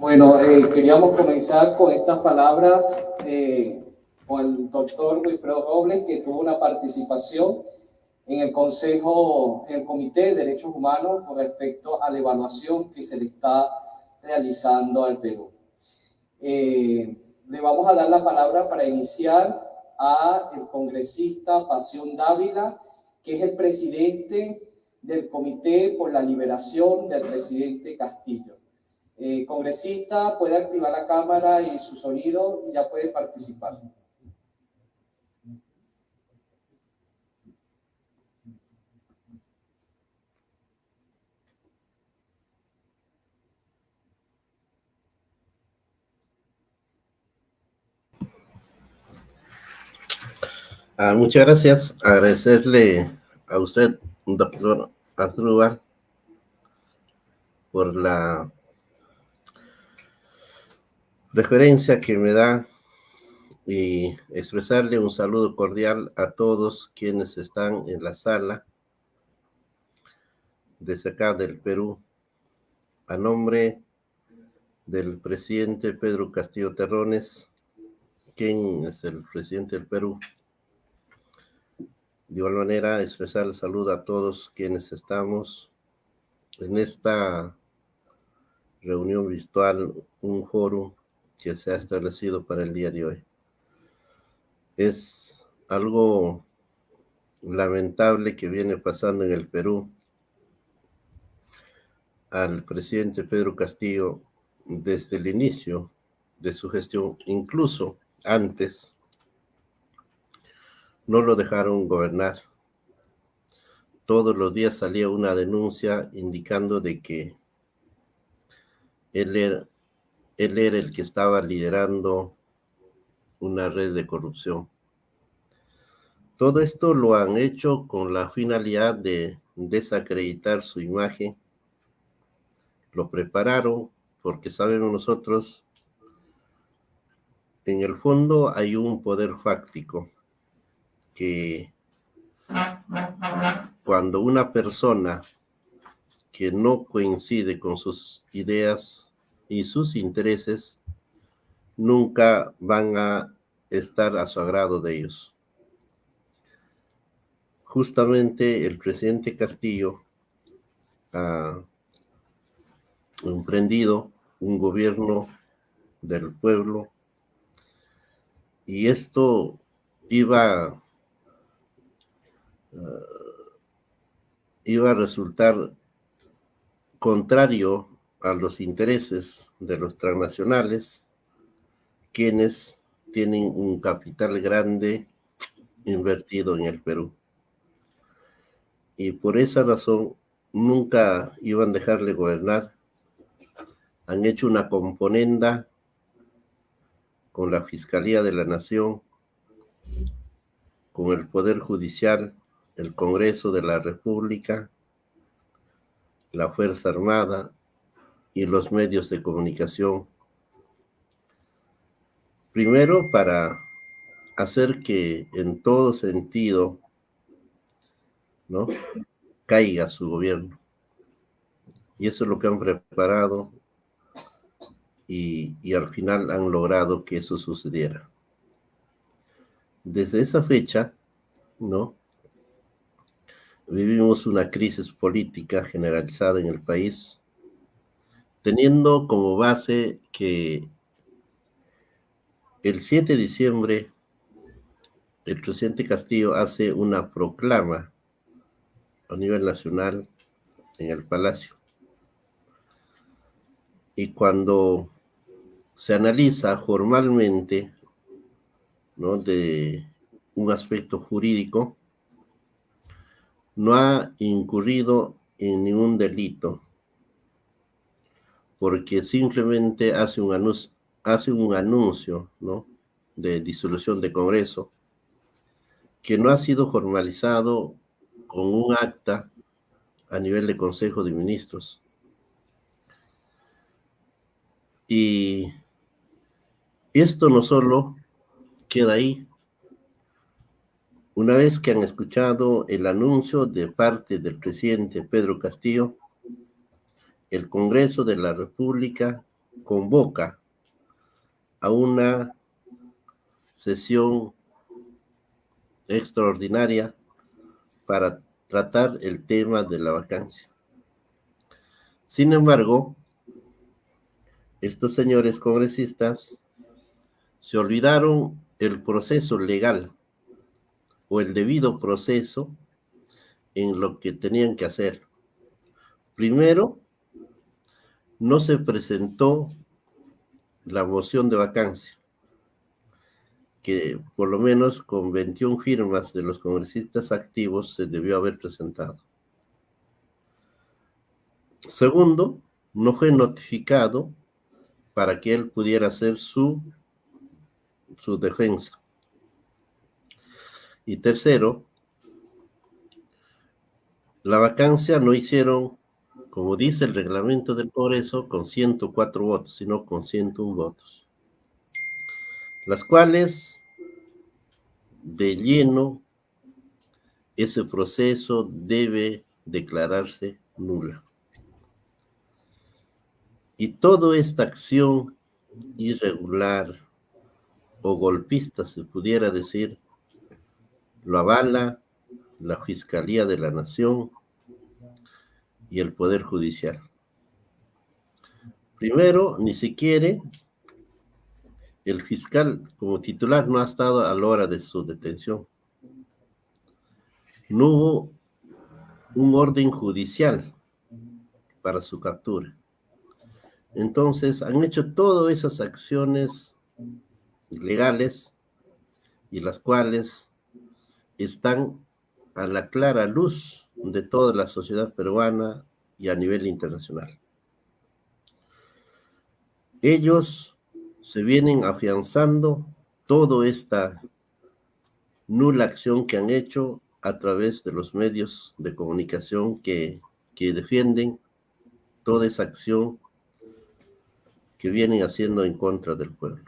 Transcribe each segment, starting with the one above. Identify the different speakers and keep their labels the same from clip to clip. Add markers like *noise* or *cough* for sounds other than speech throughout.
Speaker 1: Bueno, eh, queríamos comenzar con estas palabras eh, con el doctor Wilfredo Robles, que tuvo una participación en el Consejo, en el Comité de Derechos Humanos con respecto a la evaluación que se le está realizando al Perú. Eh, le vamos a dar la palabra para iniciar a el congresista Pasión Dávila, que es el presidente del Comité por la Liberación del presidente Castillo. Congresista puede activar la cámara y su sonido y ya puede participar.
Speaker 2: Ah, muchas gracias. Agradecerle a usted, doctor Arturo por la referencia que me da y expresarle un saludo cordial a todos quienes están en la sala desde acá del Perú. A nombre del presidente Pedro Castillo Terrones, quien es el presidente del Perú, de igual manera, expresar el saludo a todos quienes estamos en esta reunión virtual, un foro que se ha establecido para el día de hoy. Es algo lamentable que viene pasando en el Perú al presidente Pedro Castillo desde el inicio de su gestión, incluso antes no lo dejaron gobernar. Todos los días salía una denuncia indicando de que él era, él era el que estaba liderando una red de corrupción. Todo esto lo han hecho con la finalidad de desacreditar su imagen. Lo prepararon porque sabemos nosotros, en el fondo hay un poder fáctico que cuando una persona que no coincide con sus ideas y sus intereses, nunca van a estar a su agrado de ellos. Justamente el presidente Castillo ha emprendido un gobierno del pueblo y esto iba eh, iba a resultar contrario a los intereses de los transnacionales, quienes tienen un capital grande invertido en el Perú. Y por esa razón nunca iban a dejarle gobernar. Han hecho una componenda con la Fiscalía de la Nación, con el Poder Judicial, el Congreso de la República, la Fuerza Armada y los medios de comunicación. Primero, para hacer que en todo sentido ¿no? caiga su gobierno. Y eso es lo que han preparado y, y al final han logrado que eso sucediera. Desde esa fecha, ¿no? vivimos una crisis política generalizada en el país, teniendo como base que el 7 de diciembre el presidente Castillo hace una proclama a nivel nacional en el Palacio. Y cuando se analiza formalmente, ¿no? De un aspecto jurídico, no ha incurrido en ningún delito, porque simplemente hace un anuncio, hace un anuncio de disolución de Congreso que no ha sido formalizado con un acta a nivel de Consejo de Ministros. Y esto no solo queda ahí, una vez que han escuchado el anuncio de parte del presidente Pedro Castillo, el Congreso de la República convoca a una sesión extraordinaria para tratar el tema de la vacancia. Sin embargo, estos señores congresistas se olvidaron el proceso legal o el debido proceso en lo que tenían que hacer. Primero, no se presentó la moción de vacancia, que por lo menos con 21 firmas de los congresistas activos se debió haber presentado. Segundo, no fue notificado para que él pudiera hacer su, su defensa. Y tercero, la vacancia no hicieron, como dice el reglamento del Congreso, con 104 votos, sino con 101 votos, las cuales de lleno ese proceso debe declararse nula. Y toda esta acción irregular o golpista, se pudiera decir, lo avala la Fiscalía de la Nación y el Poder Judicial. Primero, ni siquiera el fiscal como titular no ha estado a la hora de su detención. No hubo un orden judicial para su captura. Entonces, han hecho todas esas acciones ilegales y las cuales están a la clara luz de toda la sociedad peruana y a nivel internacional. Ellos se vienen afianzando toda esta nula acción que han hecho a través de los medios de comunicación que, que defienden toda esa acción que vienen haciendo en contra del pueblo.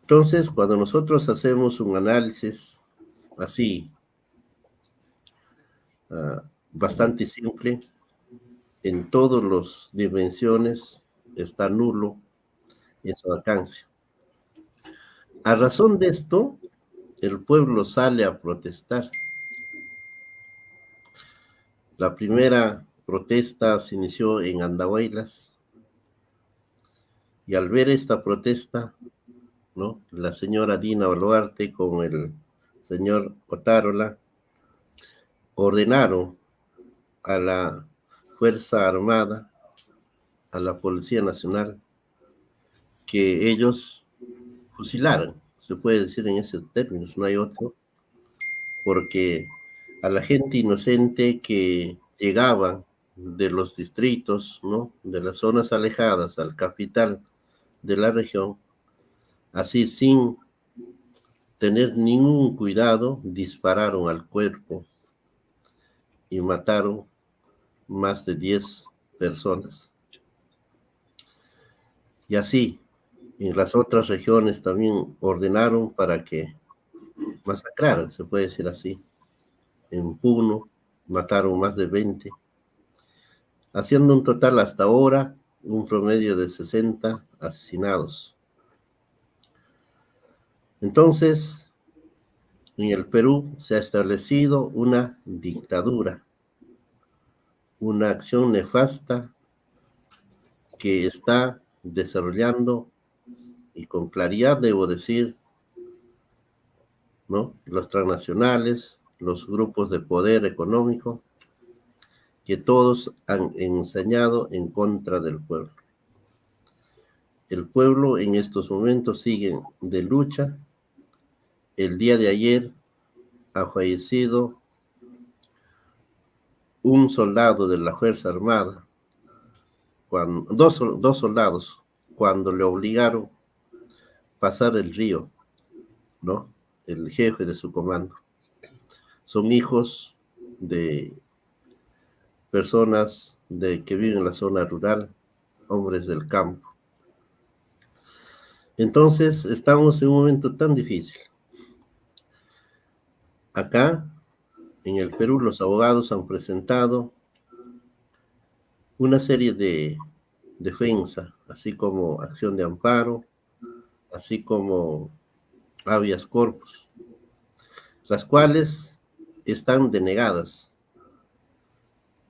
Speaker 2: Entonces, cuando nosotros hacemos un análisis así, ah, bastante simple, en todas las dimensiones está nulo esa vacancia. A razón de esto, el pueblo sale a protestar. La primera protesta se inició en Andahuaylas, y al ver esta protesta, ¿no? la señora Dina Boluarte con el señor Otárola ordenaron a la Fuerza Armada, a la Policía Nacional, que ellos fusilaran, se puede decir en esos términos, no hay otro, porque a la gente inocente que llegaba de los distritos, ¿no? de las zonas alejadas al capital, de la región, así sin tener ningún cuidado, dispararon al cuerpo y mataron más de 10 personas. Y así, en las otras regiones también ordenaron para que masacraran, se puede decir así. En Puno mataron más de 20, haciendo un total hasta ahora un promedio de 60 asesinados. Entonces, en el Perú se ha establecido una dictadura, una acción nefasta que está desarrollando, y con claridad debo decir, ¿no? los transnacionales, los grupos de poder económico, que todos han enseñado en contra del pueblo. El pueblo en estos momentos sigue de lucha. El día de ayer ha fallecido un soldado de la Fuerza Armada, dos, dos soldados, cuando le obligaron pasar el río, ¿no? El jefe de su comando. Son hijos de personas de, que viven en la zona rural, hombres del campo. Entonces, estamos en un momento tan difícil. Acá, en el Perú, los abogados han presentado una serie de defensa, así como acción de amparo, así como habeas corpus, las cuales están denegadas.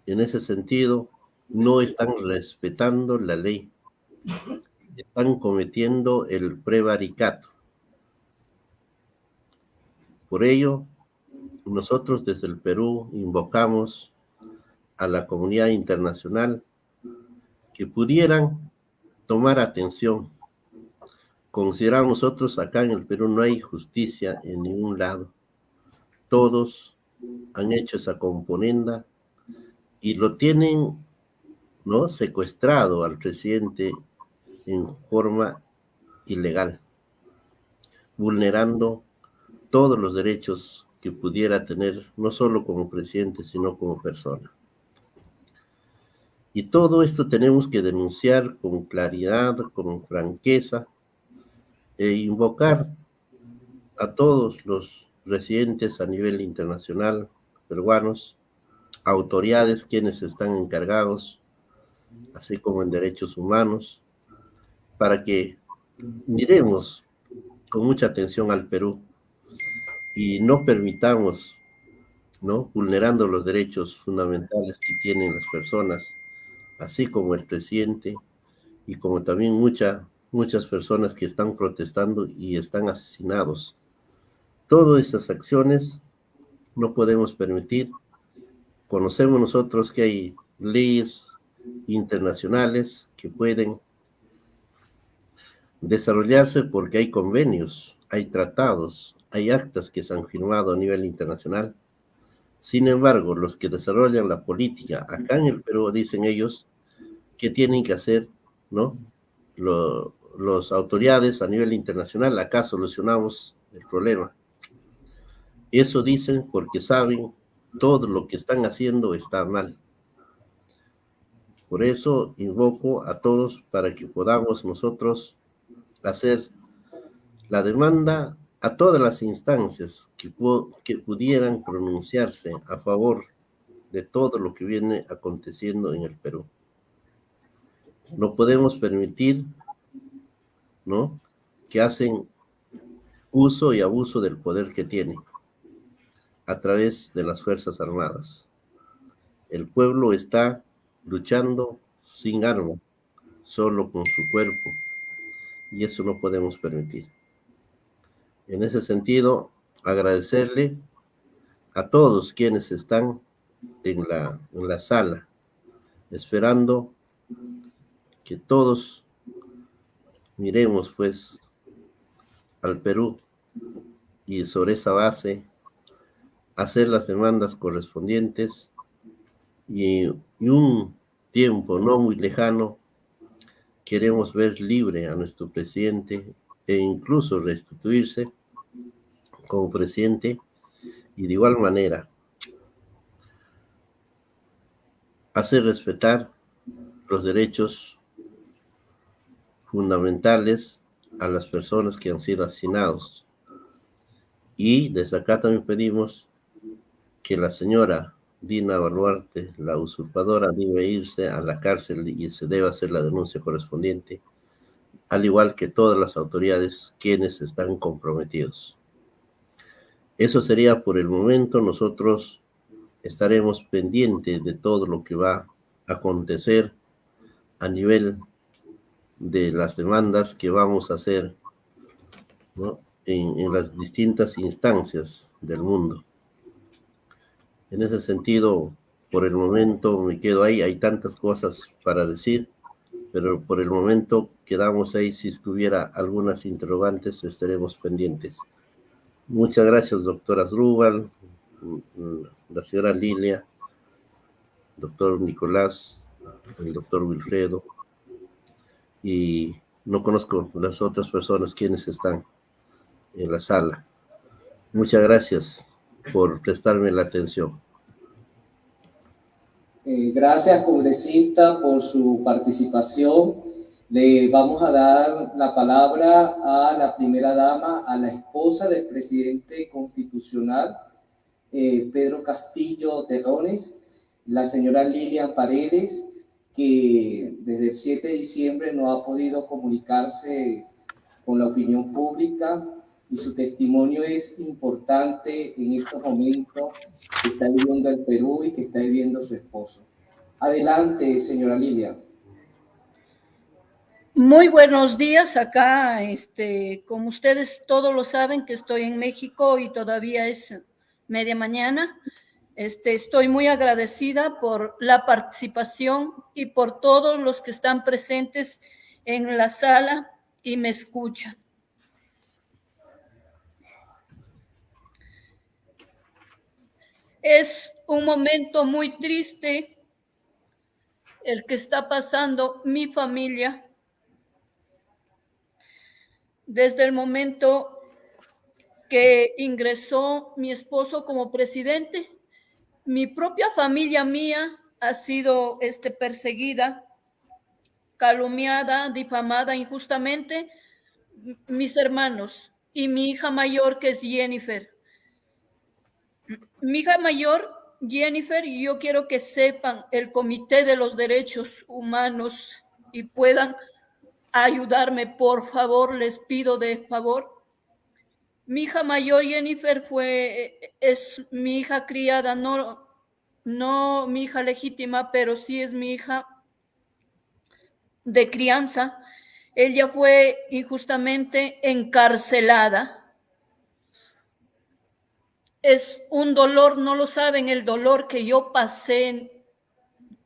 Speaker 2: En ese sentido, no están respetando la ley, están cometiendo el prevaricato. Por ello, nosotros desde el Perú invocamos a la comunidad internacional que pudieran tomar atención. Consideramos nosotros acá en el Perú no hay justicia en ningún lado. Todos han hecho esa componenda y lo tienen ¿no? secuestrado al presidente en forma ilegal, vulnerando todos los derechos que pudiera tener, no solo como presidente, sino como persona. Y todo esto tenemos que denunciar con claridad, con franqueza, e invocar a todos los residentes a nivel internacional, peruanos, autoridades quienes están encargados, así como en derechos humanos, para que miremos con mucha atención al Perú y no permitamos, ¿no? Vulnerando los derechos fundamentales que tienen las personas, así como el presidente y como también mucha, muchas personas que están protestando y están asesinados. Todas esas acciones no podemos permitir. Conocemos nosotros que hay leyes internacionales que pueden desarrollarse porque hay convenios, hay tratados, hay actas que se han firmado a nivel internacional. Sin embargo, los que desarrollan la política acá en el Perú, dicen ellos, ¿Qué tienen que hacer, no? Los autoridades a nivel internacional, acá solucionamos el problema. Eso dicen porque saben todo lo que están haciendo está mal. Por eso invoco a todos para que podamos nosotros hacer la demanda a todas las instancias que, que pudieran pronunciarse a favor de todo lo que viene aconteciendo en el Perú. No podemos permitir, ¿no? Que hacen uso y abuso del poder que tienen a través de las Fuerzas Armadas. El pueblo está luchando sin arma, solo con su cuerpo, y eso no podemos permitir. En ese sentido, agradecerle a todos quienes están en la, en la sala, esperando que todos miremos pues al Perú y sobre esa base hacer las demandas correspondientes y, y un tiempo no muy lejano queremos ver libre a nuestro presidente e incluso restituirse como presidente y de igual manera hacer respetar los derechos fundamentales a las personas que han sido asesinados. Y desde acá también pedimos que la señora Dina Baluarte, la usurpadora, debe irse a la cárcel y se debe hacer la denuncia correspondiente, al igual que todas las autoridades quienes están comprometidos. Eso sería por el momento. Nosotros estaremos pendientes de todo lo que va a acontecer a nivel de las demandas que vamos a hacer en, las distintas instancias del mundo. En ese sentido, por el momento me quedo ahí, hay tantas cosas para decir, pero por el momento quedamos ahí, si hubiera algunas interrogantes estaremos pendientes. Muchas gracias, doctora Rubal, la señora Lilia, doctor Nicolás, el doctor Wilfredo, y no conozco las otras personas quienes están en la sala. Muchas gracias por prestarme la atención.
Speaker 1: Eh, gracias, congresista, por su participación. Le vamos a dar la palabra a la primera dama, a la esposa del presidente constitucional, eh, Pedro Castillo Terrones, la señora Lilian Paredes, que desde el 7 de diciembre no ha podido comunicarse con la opinión pública y su testimonio es importante en estos momentos que está viviendo el Perú y que está viviendo su esposo. Adelante, señora Lilia.
Speaker 3: Muy buenos días acá, este, como ustedes todos lo saben que estoy en México y todavía es media mañana. Este, estoy muy agradecida por la participación y por todos los que están presentes en la sala y me escuchan. Es un momento muy triste el que está pasando mi familia desde el momento que ingresó mi esposo como presidente. Mi propia familia mía ha sido este, perseguida, calumniada, difamada injustamente. Mis hermanos y mi hija mayor, que es Jennifer. Mi hija mayor, Jennifer, yo quiero que sepan el Comité de los Derechos Humanos y puedan ayudarme, por favor, les pido de favor. Mi hija mayor, Jennifer, fue, es mi hija criada, no, no mi hija legítima, pero sí es mi hija de crianza. Ella fue injustamente encarcelada es un dolor, no lo saben, el dolor que yo pasé en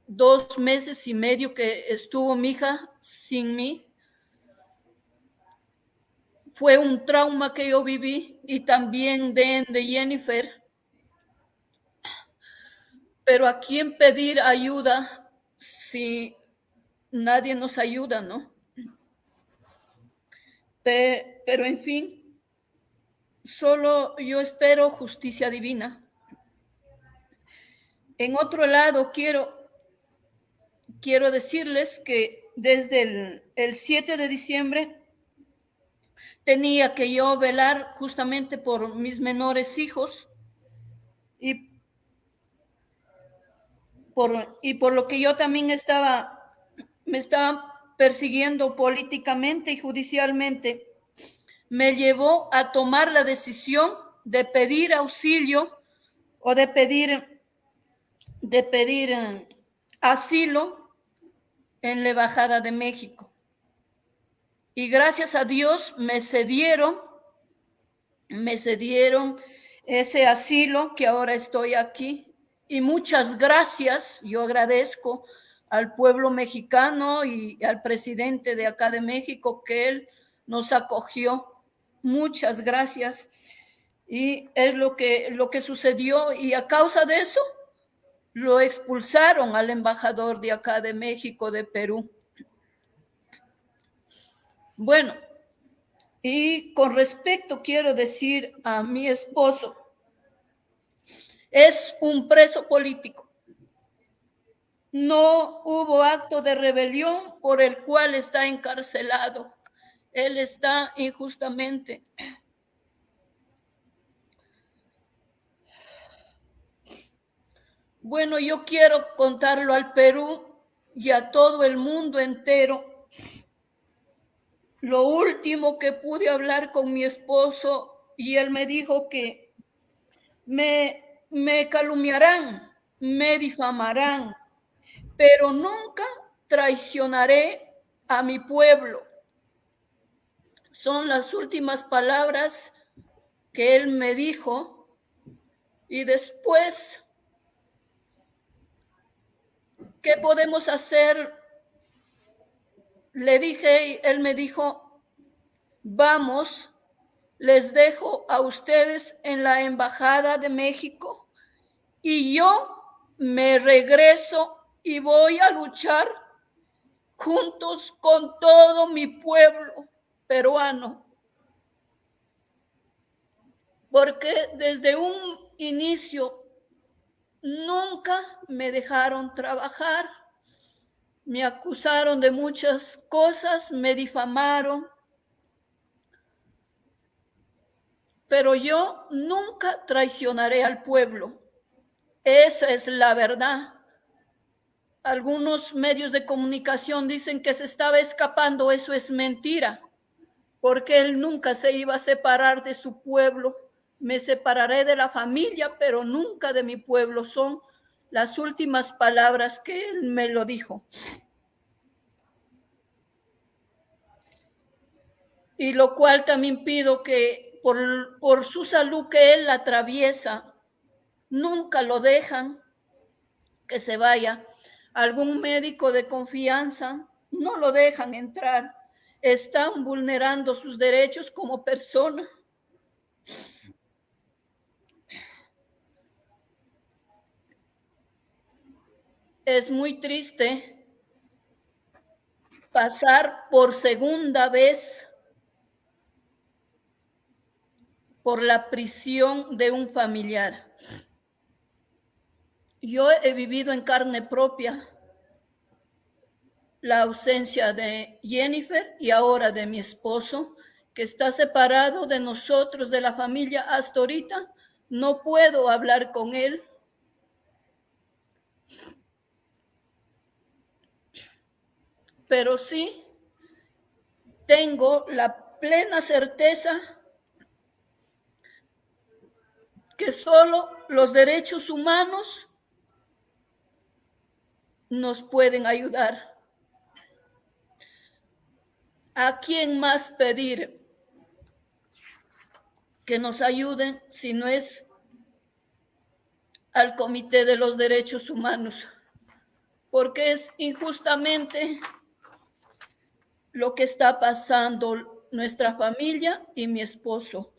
Speaker 3: dos meses y medio que estuvo mi hija sin mí. Fue un trauma que yo viví y también de, de Jennifer. Pero a quién pedir ayuda si nadie nos ayuda, ¿no? pero en fin, solo yo espero justicia divina. En otro lado, quiero, quiero decirles que desde el, el 7 de diciembre tenía que yo velar justamente por mis menores hijos y por, y por lo que yo también estaba, me estaba persiguiendo políticamente y judicialmente me llevó a tomar la decisión de pedir auxilio o de pedir, de pedir eh, asilo en la Embajada de México. Y gracias a Dios me cedieron, me cedieron ese asilo que ahora estoy aquí. Y muchas gracias, yo agradezco al pueblo mexicano y al presidente de acá de México que él nos acogió muchas gracias. Y es lo que, lo que sucedió y a causa de eso lo expulsaron al embajador de acá de México, de Perú. Bueno, y con respecto quiero decir a mi esposo, es un preso político. No hubo acto de rebelión por el cual está encarcelado. Él está injustamente. Bueno, yo quiero contarlo al Perú y a todo el mundo entero. Lo último que pude hablar con mi esposo y él me dijo que me, me calumniarán, me difamarán, pero nunca traicionaré a mi pueblo son las últimas palabras que él me dijo y después, ¿qué podemos hacer? Le dije, él me dijo, vamos, les dejo a ustedes en la Embajada de México y yo me regreso y voy a luchar juntos con todo mi pueblo peruano. Porque desde un inicio nunca me dejaron trabajar, me acusaron de muchas cosas, me difamaron, pero yo nunca traicionaré al pueblo. Esa es la verdad. algunos medios de comunicación dicen que se estaba escapando, eso es mentira, porque él nunca se iba a separar de su pueblo. Me separaré de la familia, pero nunca de mi pueblo. Son las últimas palabras que él me lo dijo. Y lo cual también pido que por, por su salud que él atraviesa, nunca lo dejan que se vaya. Algún médico de confianza no lo dejan entrar. Están vulnerando sus derechos como persona. Es muy triste pasar por segunda vez por la prisión de un familiar. Yo he vivido en carne propia la ausencia de Jennifer y ahora de mi esposo, que está separado de nosotros, de la familia hasta ahorita. No puedo hablar con él. Pero sí tengo la plena certeza que solo los derechos humanos nos pueden ayudar. ¿A quién más pedir que nos ayuden si no es al Comité de los Derechos Humanos? Porque es injustamente lo que está pasando nuestra familia y mi esposo.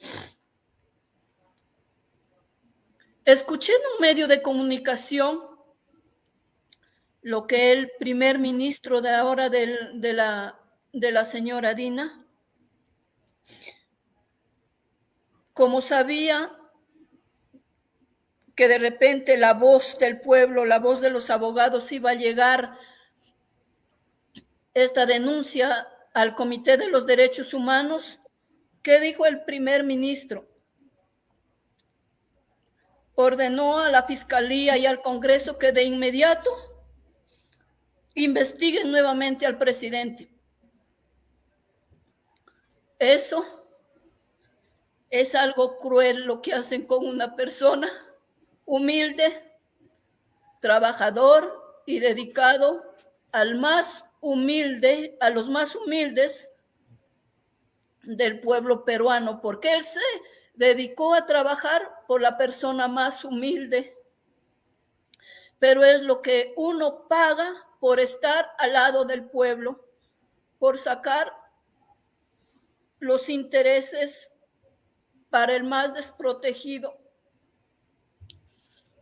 Speaker 3: Escuché en un medio de comunicación lo que el primer ministro de ahora de, la, de la señora Dina, como sabía que de repente la voz del pueblo, la voz de los abogados iba a llegar esta denuncia al Comité de los Derechos Humanos, ¿qué dijo el primer ministro? Ordenó a la Fiscalía y al Congreso que de inmediato investiguen nuevamente al presidente. Eso es algo cruel lo que hacen con una persona humilde, trabajador y dedicado al más humilde, a los más humildes del pueblo peruano, porque él se dedicó a trabajar por la persona más humilde, pero es lo que uno paga por estar al lado del pueblo, por sacar los intereses para el más desprotegido.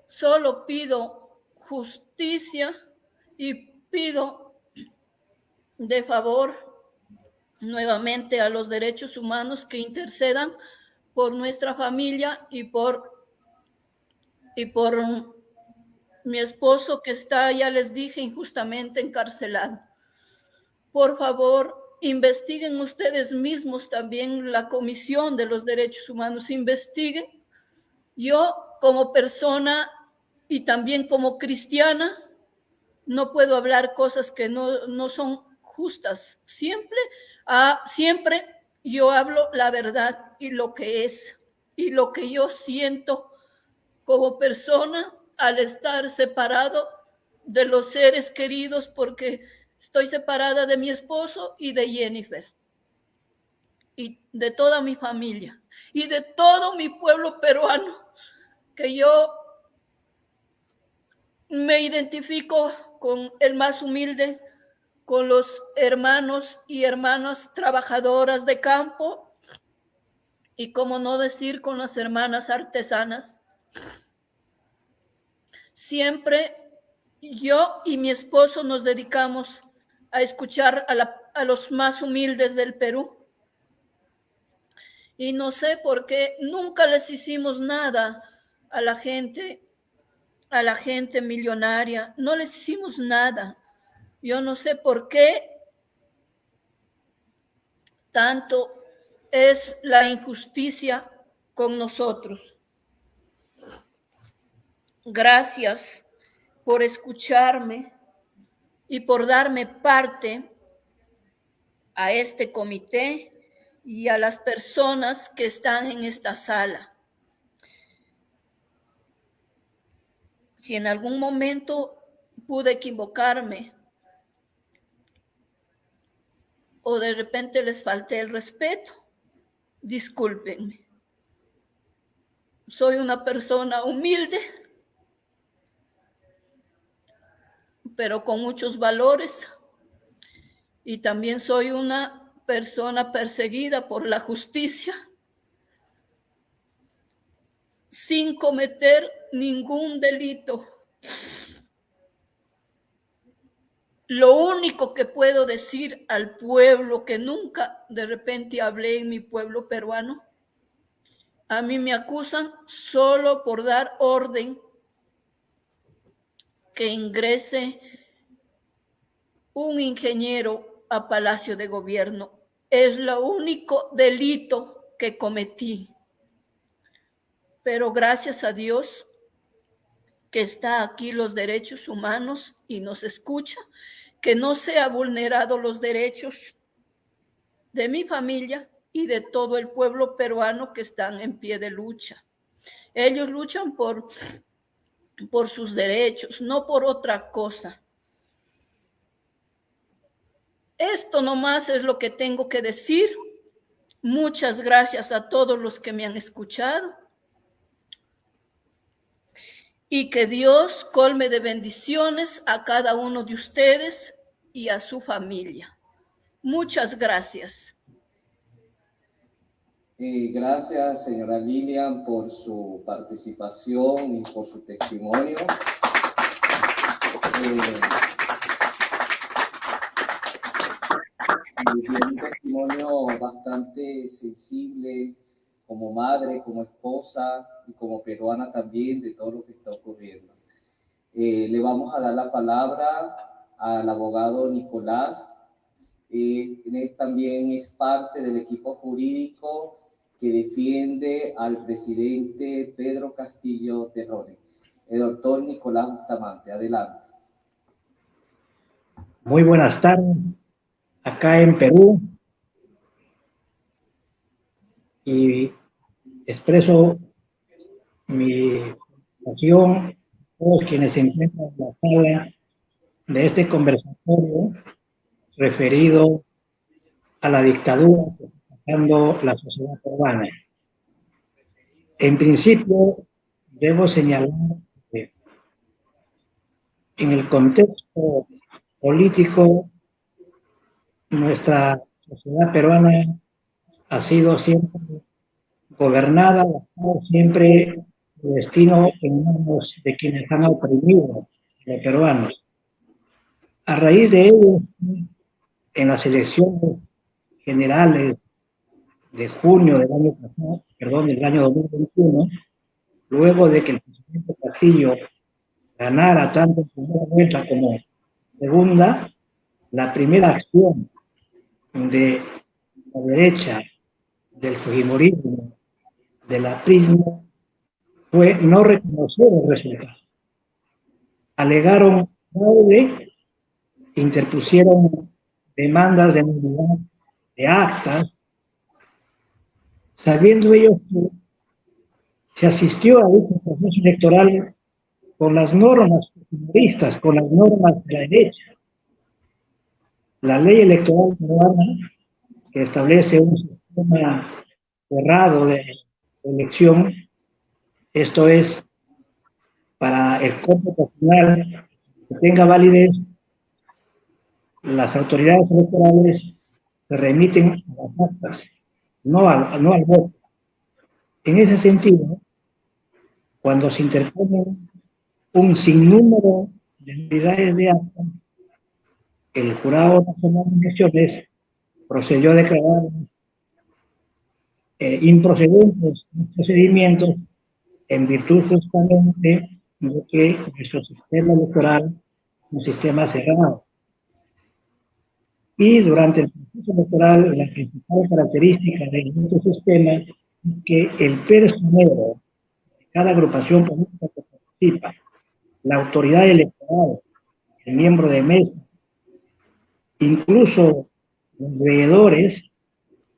Speaker 3: Solo pido justicia y pido de favor nuevamente a los derechos humanos que intercedan por nuestra familia y por y por mi esposo que está, ya les dije, injustamente encarcelado. Por favor, investiguen ustedes mismos también la Comisión de los Derechos Humanos, investiguen. Yo como persona y también como cristiana, no puedo hablar cosas que no, no son justas. Siempre, ah, siempre yo hablo la verdad y lo que es y lo que yo siento como persona al estar separado de los seres queridos porque estoy separada de mi esposo y de Jennifer y de toda mi familia y de todo mi pueblo peruano que yo me identifico con el más humilde, con los hermanos y hermanas trabajadoras de campo y como no decir con las hermanas artesanas Siempre yo y mi esposo nos dedicamos a escuchar a, los más humildes del Perú. Y no sé por qué nunca les hicimos nada a la gente, a la gente millonaria. No les hicimos nada. Yo no sé por qué tanto es la injusticia con nosotros. Gracias por escucharme. y por darme parte a este comité y a las personas que están en esta sala. Si en algún momento pude equivocarme o de repente les falté el respeto, discúlpenme. Soy una persona humilde, pero con muchos valores y también soy una persona perseguida por la justicia sin cometer ningún delito. Lo único que puedo decir al pueblo que nunca de repente hablé en mi pueblo peruano, a mí me acusan solo por dar orden que ingrese un ingeniero a Palacio de Gobierno. Es lo único delito que cometí. Pero gracias a Dios que está aquí los derechos humanos y nos escucha, que no se ha vulnerado los derechos de mi familia y de todo el pueblo peruano que están en pie de lucha. Ellos luchan por, por sus derechos, no por otra cosa. Esto nomás es lo que tengo que decir. Muchas gracias a todos los que me han escuchado. Y que Dios colme de bendiciones a cada uno de ustedes y a su familia. Muchas gracias.
Speaker 1: Gracias, señora Lilian, por su participación y por su testimonio. Eh, un testimonio bastante sensible como madre, como esposa y como peruana también de todo lo que está ocurriendo. Eh, le vamos a dar la palabra al abogado Nicolás. Eh, también es parte del equipo jurídico que defiende al presidente Pedro Castillo Terrone. El doctor Nicolás Bustamante, adelante.
Speaker 4: Muy buenas tardes acá en Perú y expreso mi pasión todos quienes se encuentran en la sala de este conversatorio referido a la dictadura que está pasando la sociedad peruana. En principio, debo señalar que en el contexto político nuestra sociedad peruana ha sido siempre gobernada, siempre el destino en manos de quienes han oprimido los peruanos. A raíz de ello, en las elecciones generales de junio del año pasado, perdón, del año 2021, luego de que el presidente Castillo ganara tanto en primera vuelta como segunda, la primera acción de la derecha, del fujimorismo, de la prisma, fue no reconocer el resultado. Alegaron fraude, interpusieron demandas de nulidad de actas, sabiendo ellos que se asistió a este proceso electoral con las normas fujimoristas, con las normas de la derecha, la ley electoral peruana, que establece un sistema cerrado de elección, esto es, para el cómputo final que tenga validez, las autoridades electorales se remiten a las actas, no al, no al voto. En ese sentido, cuando se interpone un sinnúmero de unidades de actas, el Jurado Nacional de Elecciones procedió a declarar eh, improcedentes los procedimientos en virtud justamente de que nuestro sistema electoral es un sistema cerrado. Y durante el proceso electoral, la principal característica de nuestro sistema es que el personero de cada agrupación política que participa, la autoridad electoral, el miembro de mesa, incluso los veedores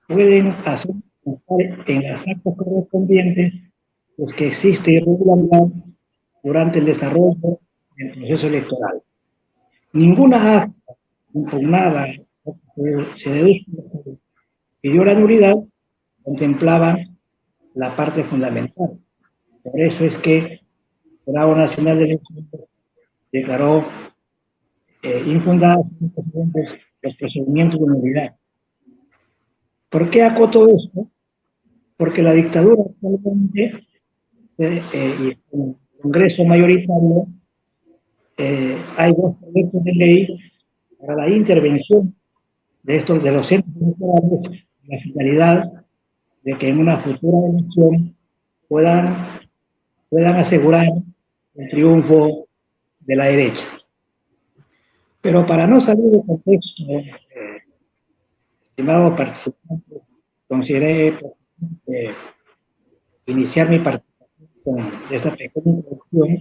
Speaker 4: pueden hacer en las actas correspondientes pues que existe irregularidad durante el desarrollo del proceso electoral. Ninguna acta impugnada se deduce pidió la nulidad contemplaba la parte fundamental. Por eso es que el Jurado Nacional de Elecciones declaró eh, infundados los procedimientos de nulidad. ¿Por qué acoto esto? Porque la dictadura actualmente eh, y el Congreso mayoritario eh, hay dos proyectos de ley para la intervención de estos de los centros electorales la finalidad de que en una futura elección puedan, puedan asegurar el triunfo de la derecha. Pero para no salir del contexto, eh, estimado participante, consideré eh, iniciar mi participación con esta pequeña introducción.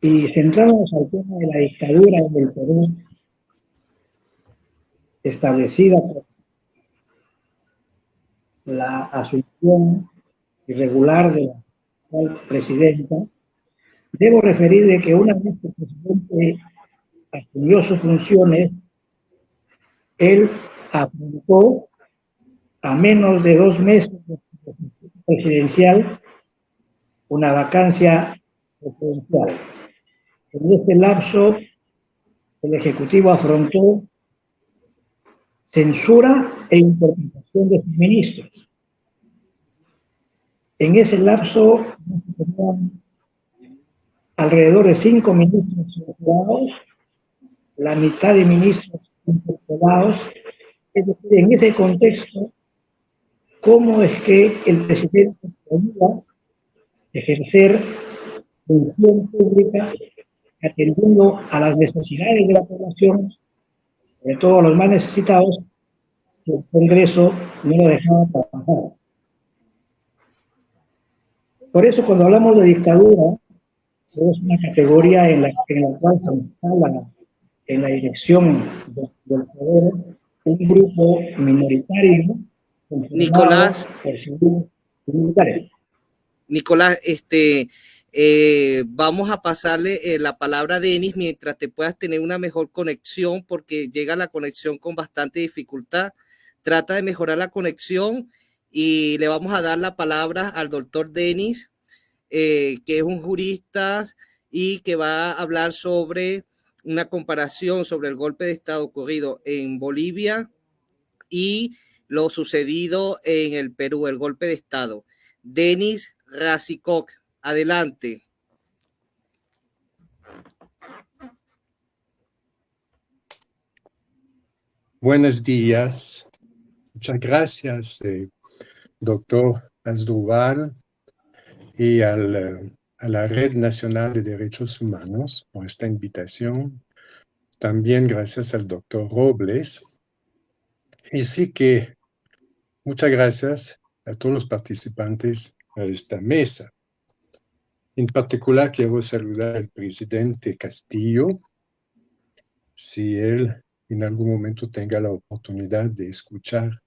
Speaker 4: Y centrarnos al tema de la dictadura en el Perú establecida por la asunción irregular de la actual presidenta, debo referir de que una vez que el presidente asumió sus funciones, él apuntó a menos de dos meses de presidencial una vacancia presidencial. En este lapso, el Ejecutivo afrontó censura e interpretación de sus ministros. En ese lapso alrededor de cinco ministros la mitad de ministros interpelados. Es decir, en ese contexto, ¿cómo es que el presidente podía ejercer función pública atendiendo a las necesidades de la población sobre todo a los más necesitados, el Congreso no lo dejaba trabajar. Por eso cuando hablamos de dictadura, es una categoría en la, cual se instala en la dirección del poder un grupo minoritario
Speaker 5: Nicolás, Nicolás, este, eh, vamos a pasarle eh, la palabra a Denis mientras te puedas tener una mejor conexión porque llega la conexión con bastante dificultad. Trata de mejorar la conexión y le vamos a dar la palabra al doctor Denis, eh, que es un jurista y que va a hablar sobre una comparación sobre el golpe de Estado ocurrido en Bolivia y lo sucedido en el Perú, el golpe de Estado. Denis Razikok. Adelante.
Speaker 6: Buenos días. Muchas gracias, eh, doctor Asdrúbal, y al, a la Red Nacional de Derechos Humanos por esta invitación. También gracias al doctor Robles. Y sí que muchas gracias a todos los participantes a esta mesa. En particular, quiero saludar al presidente Castillo, si él en algún momento tenga la oportunidad de escuchar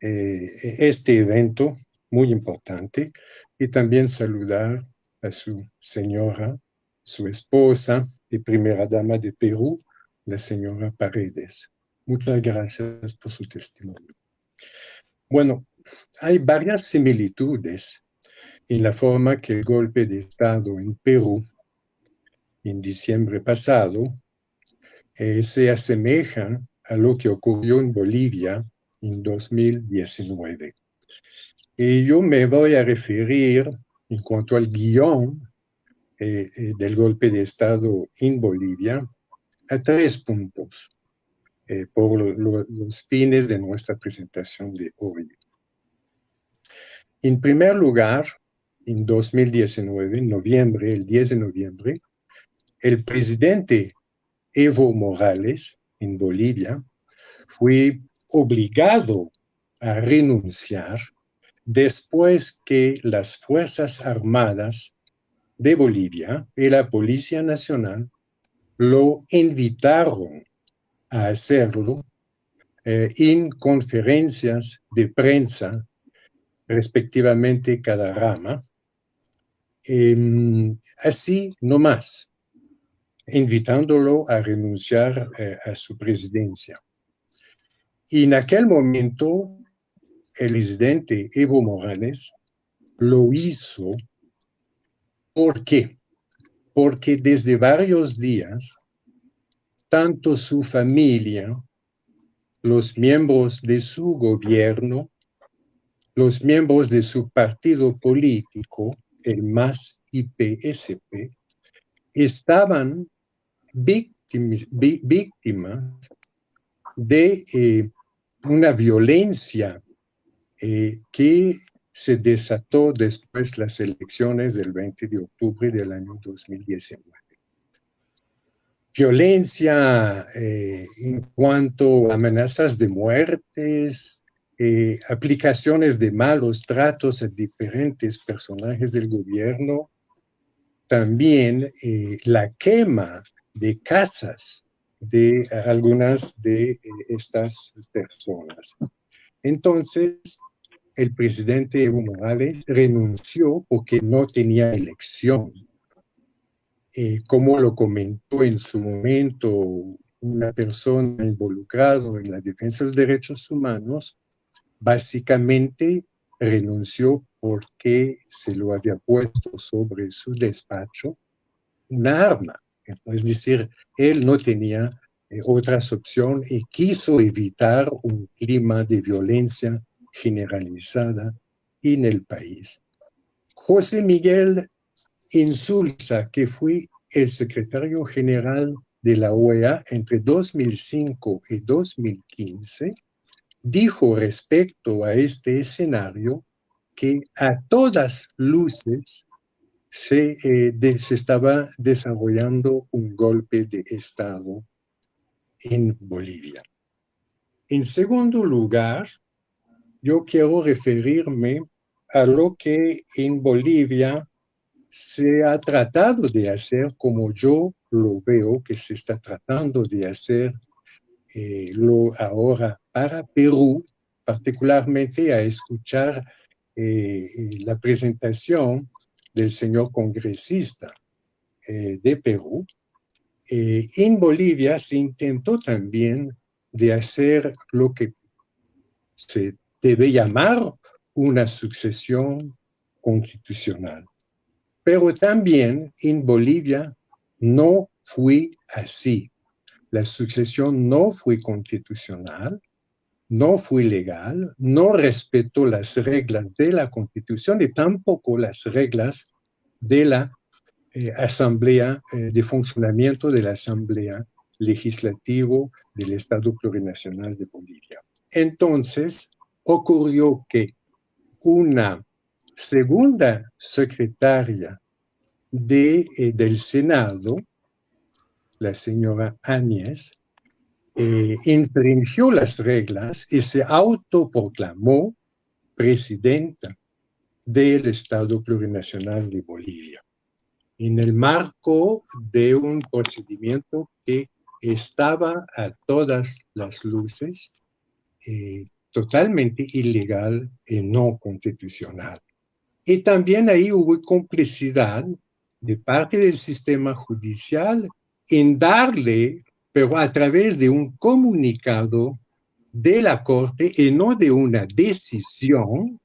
Speaker 6: eh, este evento muy importante, y también saludar a su señora, su esposa y primera dama de Perú, la señora Paredes. Muchas gracias por su testimonio. Bueno, hay varias similitudes en la forma que el golpe de Estado en Perú en diciembre pasado eh, se asemeja a lo que ocurrió en Bolivia en 2019. Y yo me voy a referir en cuanto al guion eh, eh, del golpe de Estado en Bolivia a tres puntos por los fines de nuestra presentación de hoy. En primer lugar, en 2019, en noviembre, el 10 de noviembre, el presidente Evo Morales en Bolivia fue obligado a renunciar después que las Fuerzas Armadas de Bolivia y la Policía Nacional lo invitaron a hacerlo eh, en conferencias de prensa, respectivamente cada rama, eh, así no más, invitándolo a renunciar eh, a su presidencia. Y en aquel momento, el presidente Evo Morales lo hizo. ¿Por qué? Porque desde varios días, tanto su familia, los miembros de su gobierno, los miembros de su partido político, el MAS IPSP, estaban víctimas, de eh, una violencia eh, que se desató después de las elecciones del 20 de octubre del año 2019. Violencia eh, en cuanto a amenazas de muertes, eh, aplicaciones de malos tratos a diferentes personajes del gobierno, también eh, la quema de casas de algunas de estas personas. Entonces, el presidente Evo Morales renunció porque no tenía elección. Eh, como lo comentó en su momento una persona involucrada en la defensa de los derechos humanos, básicamente renunció porque se lo había puesto sobre su despacho una arma. Es decir, él no tenía eh, otras opciones y quiso evitar un clima de violencia generalizada en el país. José Miguel Insulza, que fue el secretario general de la OEA entre 2005 y 2015, dijo respecto a este escenario que a todas luces se, eh, se estaba desarrollando un golpe de Estado en Bolivia. En segundo lugar, yo quiero referirme a lo que en Bolivia se ha tratado de hacer como yo lo veo que se está tratando de hacer eh, lo ahora para Perú, particularmente a escuchar eh, la presentación del señor congresista eh, de Perú. en Bolivia se intentó también de hacer lo que se debe llamar una sucesión constitucional. Pero también en Bolivia no fue así. La sucesión no fue constitucional, no fue legal, no respetó las reglas de la constitución y tampoco las reglas de la eh, asamblea, eh, de funcionamiento de la asamblea legislativo del Estado Plurinacional de Bolivia. Entonces, ocurrió que una segunda secretaria eh, del Senado, la señora Áñez, eh, infringió las reglas y se autoproclamó presidenta del Estado Plurinacional de Bolivia, en el marco de un procedimiento que estaba a todas las luces eh, totalmente ilegal y no constitucional. Y también ahí hubo complicidad de parte del sistema judicial en darle, pero a través de un comunicado de la Corte y no de una decisión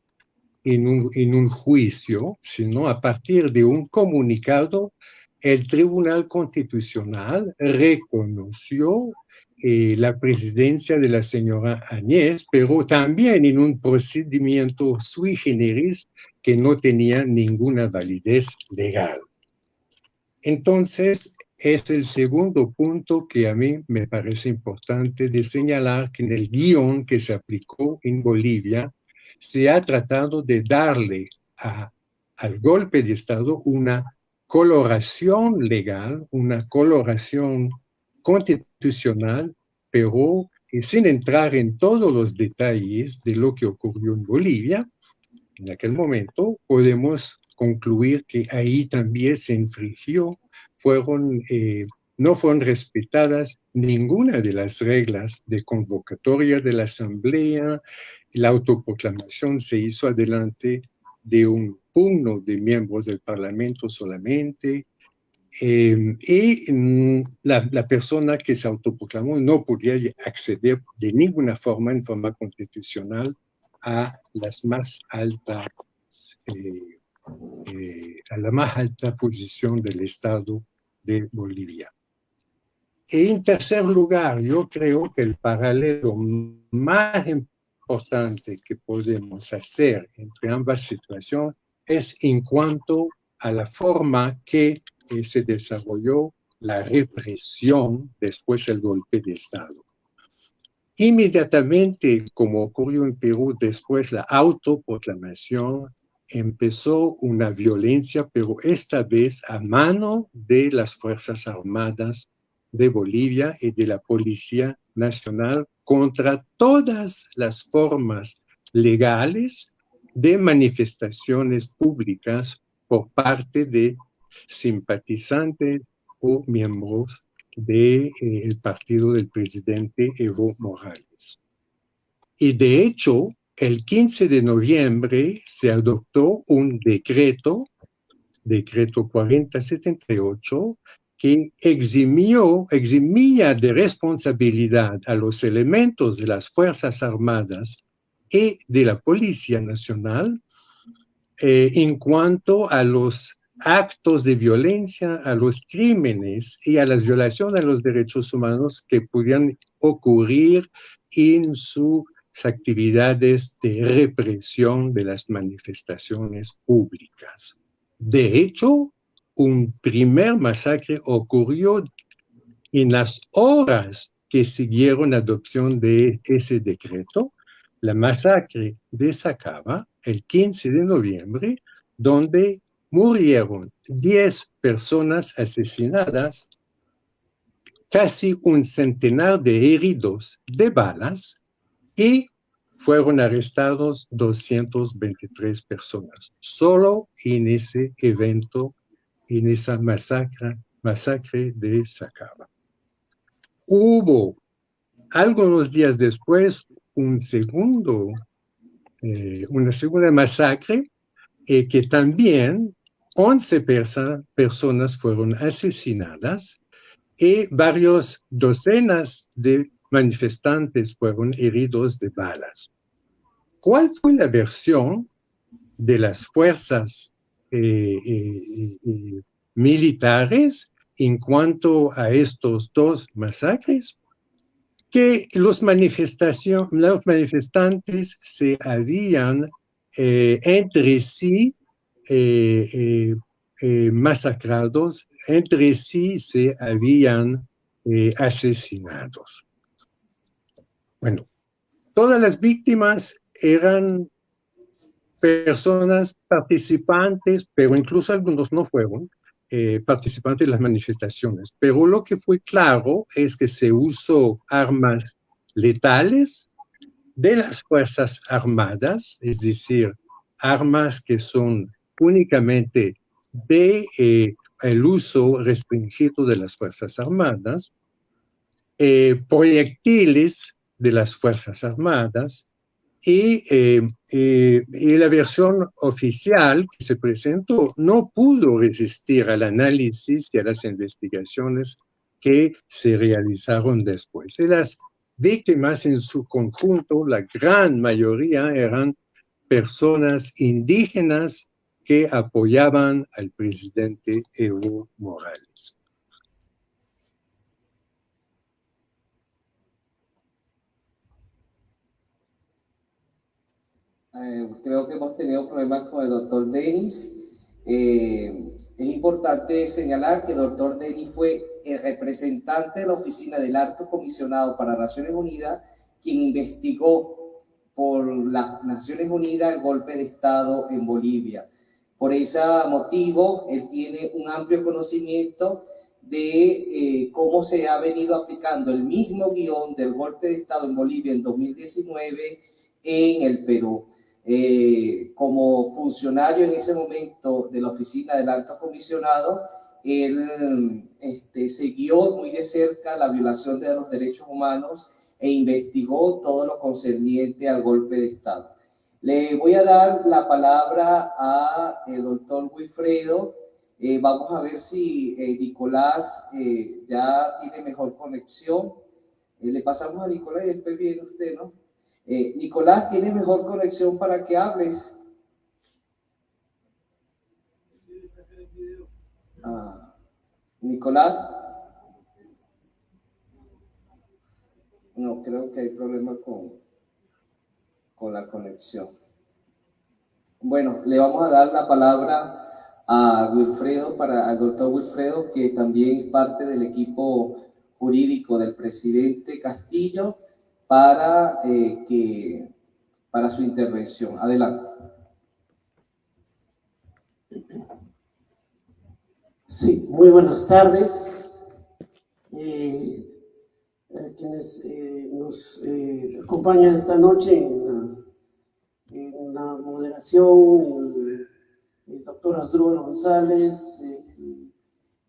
Speaker 6: en un, en un juicio, sino a partir de un comunicado, el Tribunal Constitucional reconoció eh, la presidencia de la señora Añez, pero también en un procedimiento sui generis que no tenía ninguna validez legal. Entonces, es el segundo punto que a mí me parece importante de señalar que en el guion que se aplicó en Bolivia se ha tratado de darle a, al golpe de Estado una coloración legal, una coloración constitucional, pero sin entrar en todos los detalles de lo que ocurrió en Bolivia, en aquel momento podemos concluir que ahí también se infringió, fueron eh, no fueron respetadas ninguna de las reglas de convocatoria de la Asamblea. La autoproclamación se hizo adelante de un puño de miembros del Parlamento solamente. Eh, y la, la, persona que se autoproclamó no podía acceder de ninguna forma, en forma constitucional, a las más altas, eh, eh, a la más alta posición del Estado de Bolivia. Y en tercer lugar, yo creo que el paralelo más importante que podemos hacer entre ambas situaciones es en cuanto a la forma que eh, se desarrolló la represión después del golpe de Estado. Inmediatamente, como ocurrió en Perú después la autoproclamación, empezó una violencia, pero esta vez a mano de las Fuerzas Armadas de Bolivia y de la Policía Nacional contra todas las formas legales de manifestaciones públicas por parte de simpatizantes o miembros del de, eh, partido del presidente Evo Morales. Y de hecho, el 15 de noviembre se adoptó un decreto, decreto 4078, que eximió, eximía de responsabilidad a los elementos de las Fuerzas Armadas y de la Policía Nacional eh, en cuanto a los actos de violencia, a los crímenes y a las violaciones a los derechos humanos que pudieran ocurrir en sus actividades de represión de las manifestaciones públicas. De hecho, un primer masacre ocurrió en las horas que siguieron la adopción de ese decreto, la masacre de Sacaba, el 15 de noviembre, donde murieron 10 personas asesinadas, casi un centenar de heridos de balas y fueron arrestados 223 personas, solo en ese evento en esa masacre, masacre de Sacaba. Hubo algunos días después un segundo, eh, una segunda masacre eh, que también 11 personas fueron asesinadas y varios docenas de manifestantes fueron heridos de balas. ¿Cuál fue la versión de las fuerzas eh, eh, eh, militares en cuanto a estos dos masacres, que los, los manifestantes se habían entre sí masacrados, entre sí se habían asesinados. Bueno, todas las víctimas eran personas participantes, pero incluso algunos no fueron eh, participantes de las manifestaciones. Pero lo que fue claro es que se usó armas letales de las Fuerzas Armadas, es decir, armas que son únicamente de eh, el uso restringido de las Fuerzas Armadas, eh, proyectiles de las Fuerzas Armadas, eh, eh, y, la versión oficial que se presentó no pudo resistir al análisis y a las investigaciones que se realizaron después. Y las víctimas en su conjunto, la gran mayoría eran personas indígenas que apoyaban al presidente Evo Morales.
Speaker 1: Eh, creo que hemos tenido problemas con el doctor Denis. Eh, es importante señalar que el doctor Denis fue el representante de la Oficina del Alto Comisionado para Naciones Unidas, quien investigó por las Naciones Unidas el golpe de Estado en Bolivia. Por ese motivo, él tiene un amplio conocimiento de eh, cómo se ha venido aplicando el mismo guion del golpe de Estado en Bolivia en 2019 en el Perú. Eh, como funcionario en ese momento de la oficina del alto comisionado, él este, siguió muy de cerca la violación de los derechos humanos e investigó todo lo concerniente al golpe de Estado. Le voy a dar la palabra a el doctor Wilfredo. Eh, vamos a ver si eh, Nicolás eh, ya tiene mejor conexión. le pasamos a Nicolás y después viene usted, ¿no? Nicolás, ¿tienes mejor conexión para que hables? Ah, Nicolás. No, creo que hay problema con, con la conexión. Bueno, le vamos a dar la palabra a Wilfredo, para, al doctor Wilfredo, que también es parte del equipo jurídico del presidente Castillo, para, eh, que, para su intervención. Adelante.
Speaker 7: Sí, muy buenas tardes. Eh, a quienes eh, nos eh, acompañan esta noche en la, moderación, el, doctor Asdrúbal González,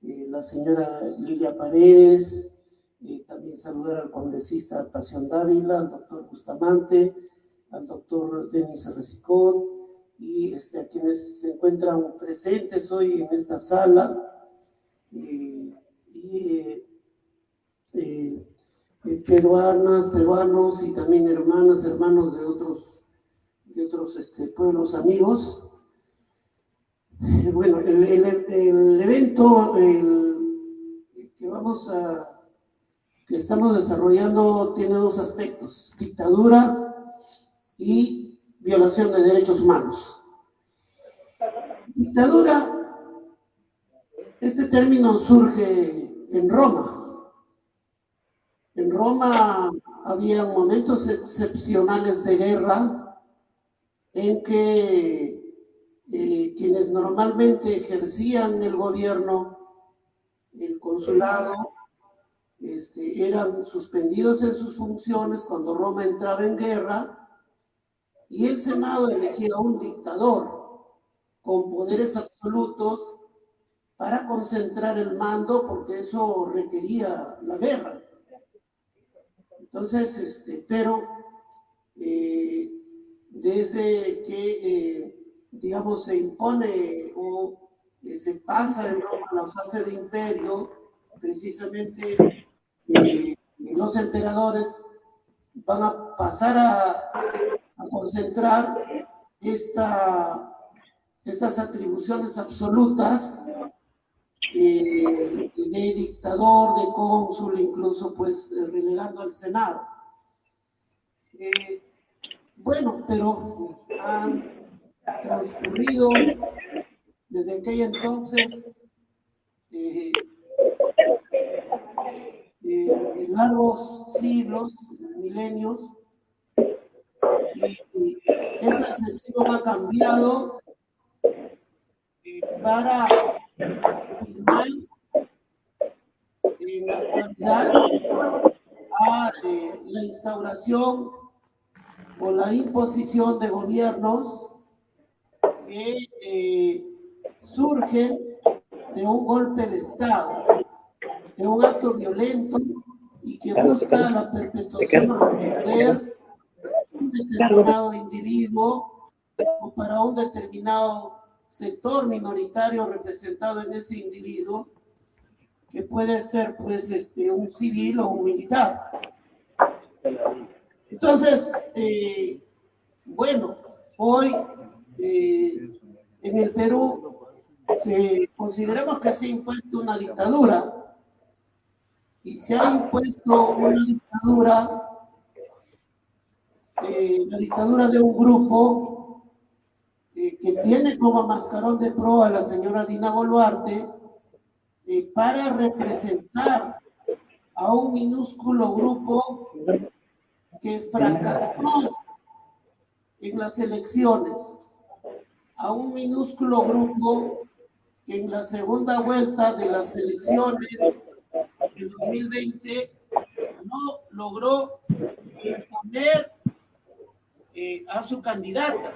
Speaker 7: la señora Lilia Paredes, también saludar al congresista Pasión Dávila, al doctor Bustamante, al doctor Denis Recicón y este, a quienes se encuentran presentes hoy en esta sala y eh, peruanas, peruanos y también hermanas, hermanos de otros, otros este, pueblos amigos. Bueno, el, el, evento que vamos a, que estamos desarrollando tiene dos aspectos, dictadura y violación de derechos humanos. Dictadura este término surge en Roma. En Roma había momentos excepcionales de guerra en que eh, quienes normalmente ejercían el gobierno, el consulado, este, eran suspendidos en sus funciones cuando Roma entraba en guerra y el Senado elegía un dictador con poderes absolutos para concentrar el mando porque eso requería la guerra. Entonces, este, pero eh, desde que, eh, digamos, se impone o eh, se pasa en Roma la fase de imperio, precisamente los emperadores van a pasar a, a concentrar esta, estas atribuciones absolutas eh, de dictador, de cónsul, incluso pues eh, relegando al Senado. Eh, bueno, pero han transcurrido desde aquel entonces largos siglos, milenios, y esa excepción ha cambiado para en la actualidad a eh, la instauración o la imposición de gobiernos que eh, surgen de un golpe de Estado, de un acto violento y que busca la perpetuación del poder un determinado individuo o para un determinado sector minoritario representado en ese individuo, que puede ser pues este, un civil o un militar. Entonces, eh, bueno, hoy eh, en el Perú se, consideramos que se ha impuesto una dictadura y se ha impuesto una dictadura, eh, la dictadura de un grupo que tiene como mascarón de proa a la señora Dina Boluarte para representar a un minúsculo grupo que fracasó en las elecciones, a un minúsculo grupo que en la segunda vuelta de las elecciones del 2020 no logró imponer eh, a su candidata.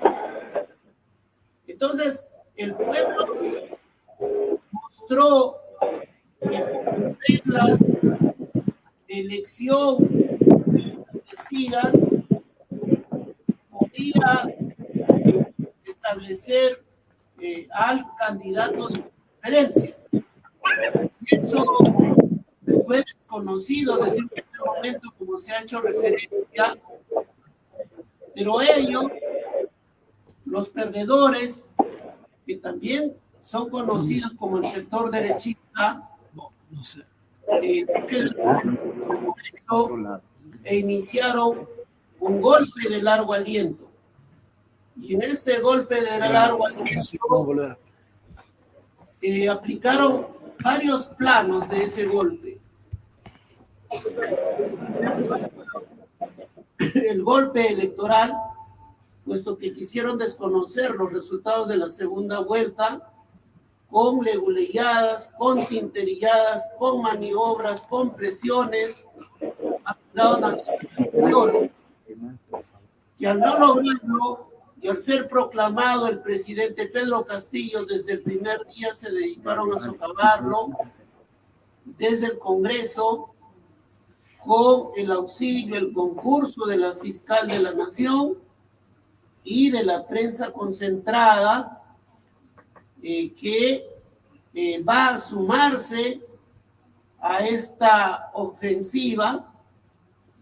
Speaker 7: Entonces, el pueblo mostró que reglas de elección establecidas podía establecer eh, al candidato de preferencia. Eso fue desconocido desde el primer momento, como se ha hecho referencia, pero ellos, los perdedores, que también son conocidos como el sector derechista, eh, e iniciaron un golpe de largo aliento. Y en este golpe de largo aliento eh, aplicaron varios planos de ese golpe. *coughs* El golpe electoral, puesto que quisieron desconocer los resultados de la segunda vuelta, con leguleyadas, con tinterilladas, con maniobras, con presiones, que al no lograrlo y al ser proclamado el presidente Pedro Castillo desde el primer día se dedicaron a socavarlo desde el Congreso con el auxilio, el concurso de la fiscal de la Nación y de la prensa concentrada eh, que eh, va a sumarse a esta ofensiva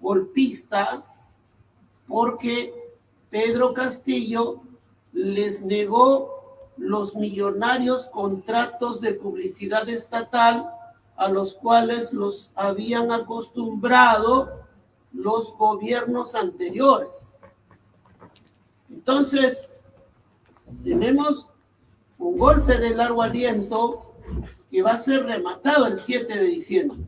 Speaker 7: golpista porque Pedro Castillo les negó los millonarios contratos de publicidad estatal a los cuales los habían acostumbrado los gobiernos anteriores. Entonces, tenemos un golpe de largo aliento que va a ser rematado el 7 de diciembre.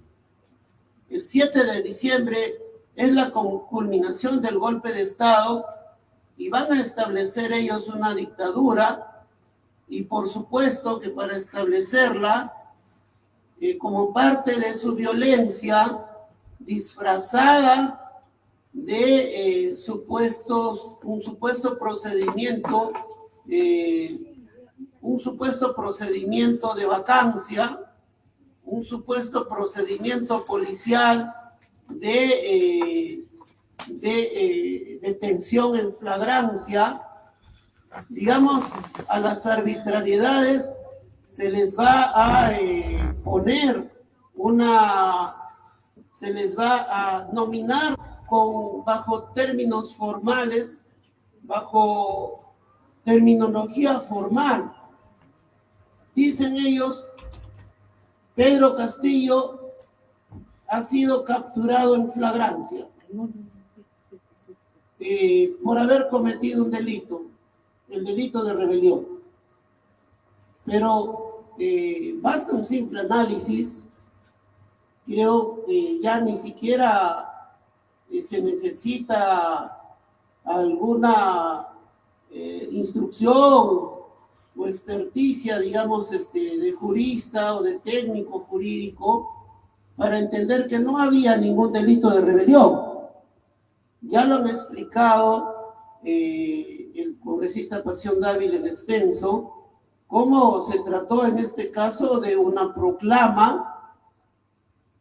Speaker 7: El 7 de diciembre es la culminación del golpe de Estado y van a establecer ellos una dictadura y por supuesto que para establecerla, eh, como parte de su violencia disfrazada de eh, supuestos, un supuesto procedimiento eh, un supuesto procedimiento de vacancia, un supuesto procedimiento policial de, eh, eh, detención en flagrancia, digamos, a las arbitrariedades se les va a eh, poner una, se les va a nominar con, bajo términos formales, bajo terminología formal, Dicen ellos, Pedro Castillo ha sido capturado en flagrancia eh, por haber cometido un delito, el delito de rebelión. Pero eh, basta un simple análisis, creo que ya ni siquiera eh, se necesita alguna instrucción o experticia, digamos, este, de jurista o de técnico jurídico para entender que no había ningún delito de rebelión. Ya lo han explicado eh, el congresista Pasión Dávila en extenso, cómo se trató en este caso de una proclama,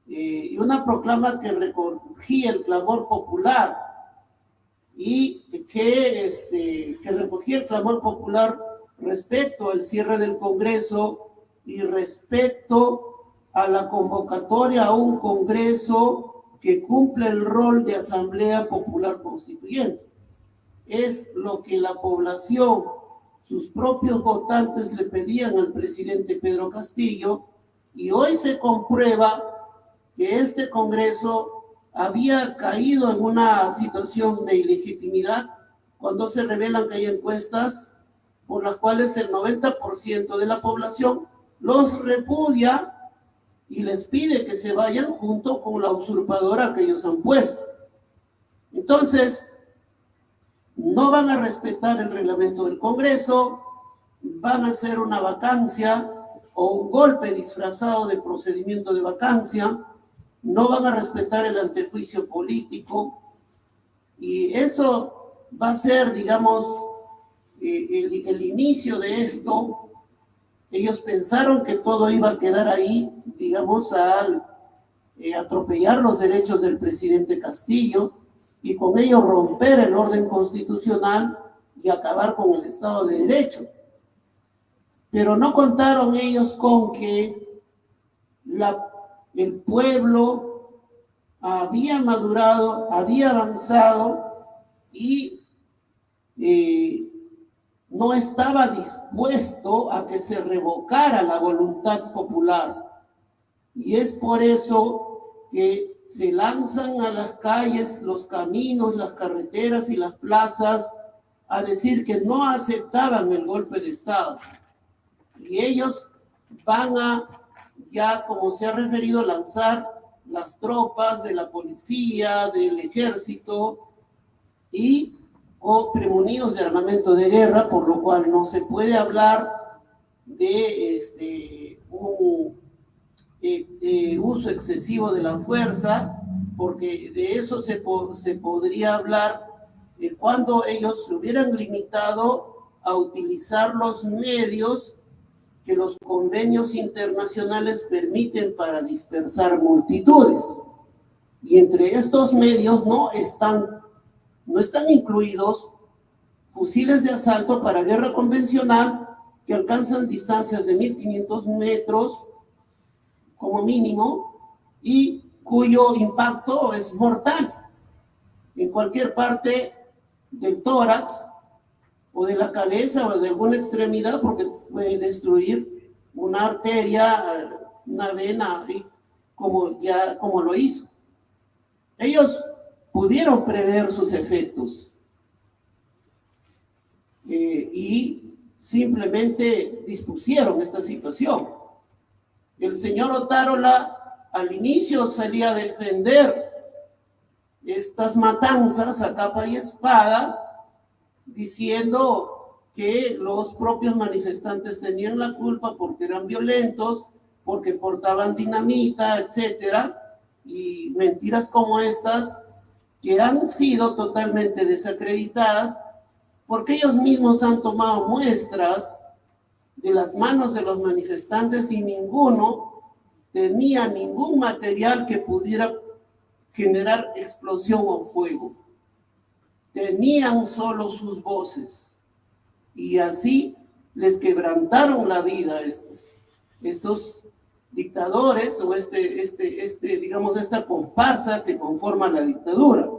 Speaker 7: eh, y una proclama que recogía el clamor popular y que, este, que recogía el clamor popular respecto al cierre del Congreso y respecto a la convocatoria a un Congreso que cumple el rol de Asamblea Popular Constituyente. Es lo que la población, sus propios votantes le pedían al presidente Pedro Castillo y hoy se comprueba que este Congreso había caído en una situación de ilegitimidad cuando se revelan que hay encuestas por las cuales el 90% de la población los repudia y les pide que se vayan junto con la usurpadora que ellos han puesto. Entonces, no van a respetar el reglamento del Congreso, van a hacer una vacancia o un golpe disfrazado de procedimiento de vacancia, no van a respetar el antejuicio político y eso va a ser, digamos, el, inicio de esto ellos pensaron que todo iba a quedar ahí, digamos, al eh, atropellar los derechos del presidente Castillo y con ello romper el orden constitucional y acabar con el Estado de Derecho. Pero no contaron ellos con que la, el pueblo había madurado, había avanzado y eh, no estaba dispuesto a que se revocara la voluntad popular. Y es por eso que se lanzan a las calles, los caminos, las carreteras y las plazas a decir que no aceptaban el golpe de Estado. Y ellos van a, ya como se ha referido, lanzar las tropas de la policía, del ejército y o premunidos de armamento de guerra, por lo cual no se puede hablar de este, un eh, eh, uso excesivo de la fuerza, porque de eso se, podría hablar de cuando ellos se hubieran limitado a utilizar los medios que los convenios internacionales permiten para dispersar multitudes. Y entre estos medios no están no están incluidos fusiles de asalto para guerra convencional que alcanzan distancias de 1500 metros como mínimo y cuyo impacto es mortal en cualquier parte del tórax o de la cabeza o de alguna extremidad porque puede destruir una arteria, una vena, como ya como lo hizo. Ellos pudieron prever sus efectos eh, y simplemente dispusieron esta situación. El señor Otárola al inicio salía a defender estas matanzas a capa y espada, diciendo que los propios manifestantes tenían la culpa porque eran violentos, porque portaban dinamita, etcétera, y mentiras como estas que han sido totalmente desacreditadas porque ellos mismos han tomado muestras de las manos de los manifestantes y ninguno tenía ningún material que pudiera generar explosión o fuego. Tenían solo sus voces y así les quebrantaron la vida a estos, estos dictadores o este, este, este, digamos, esta comparsa que conforma la dictadura.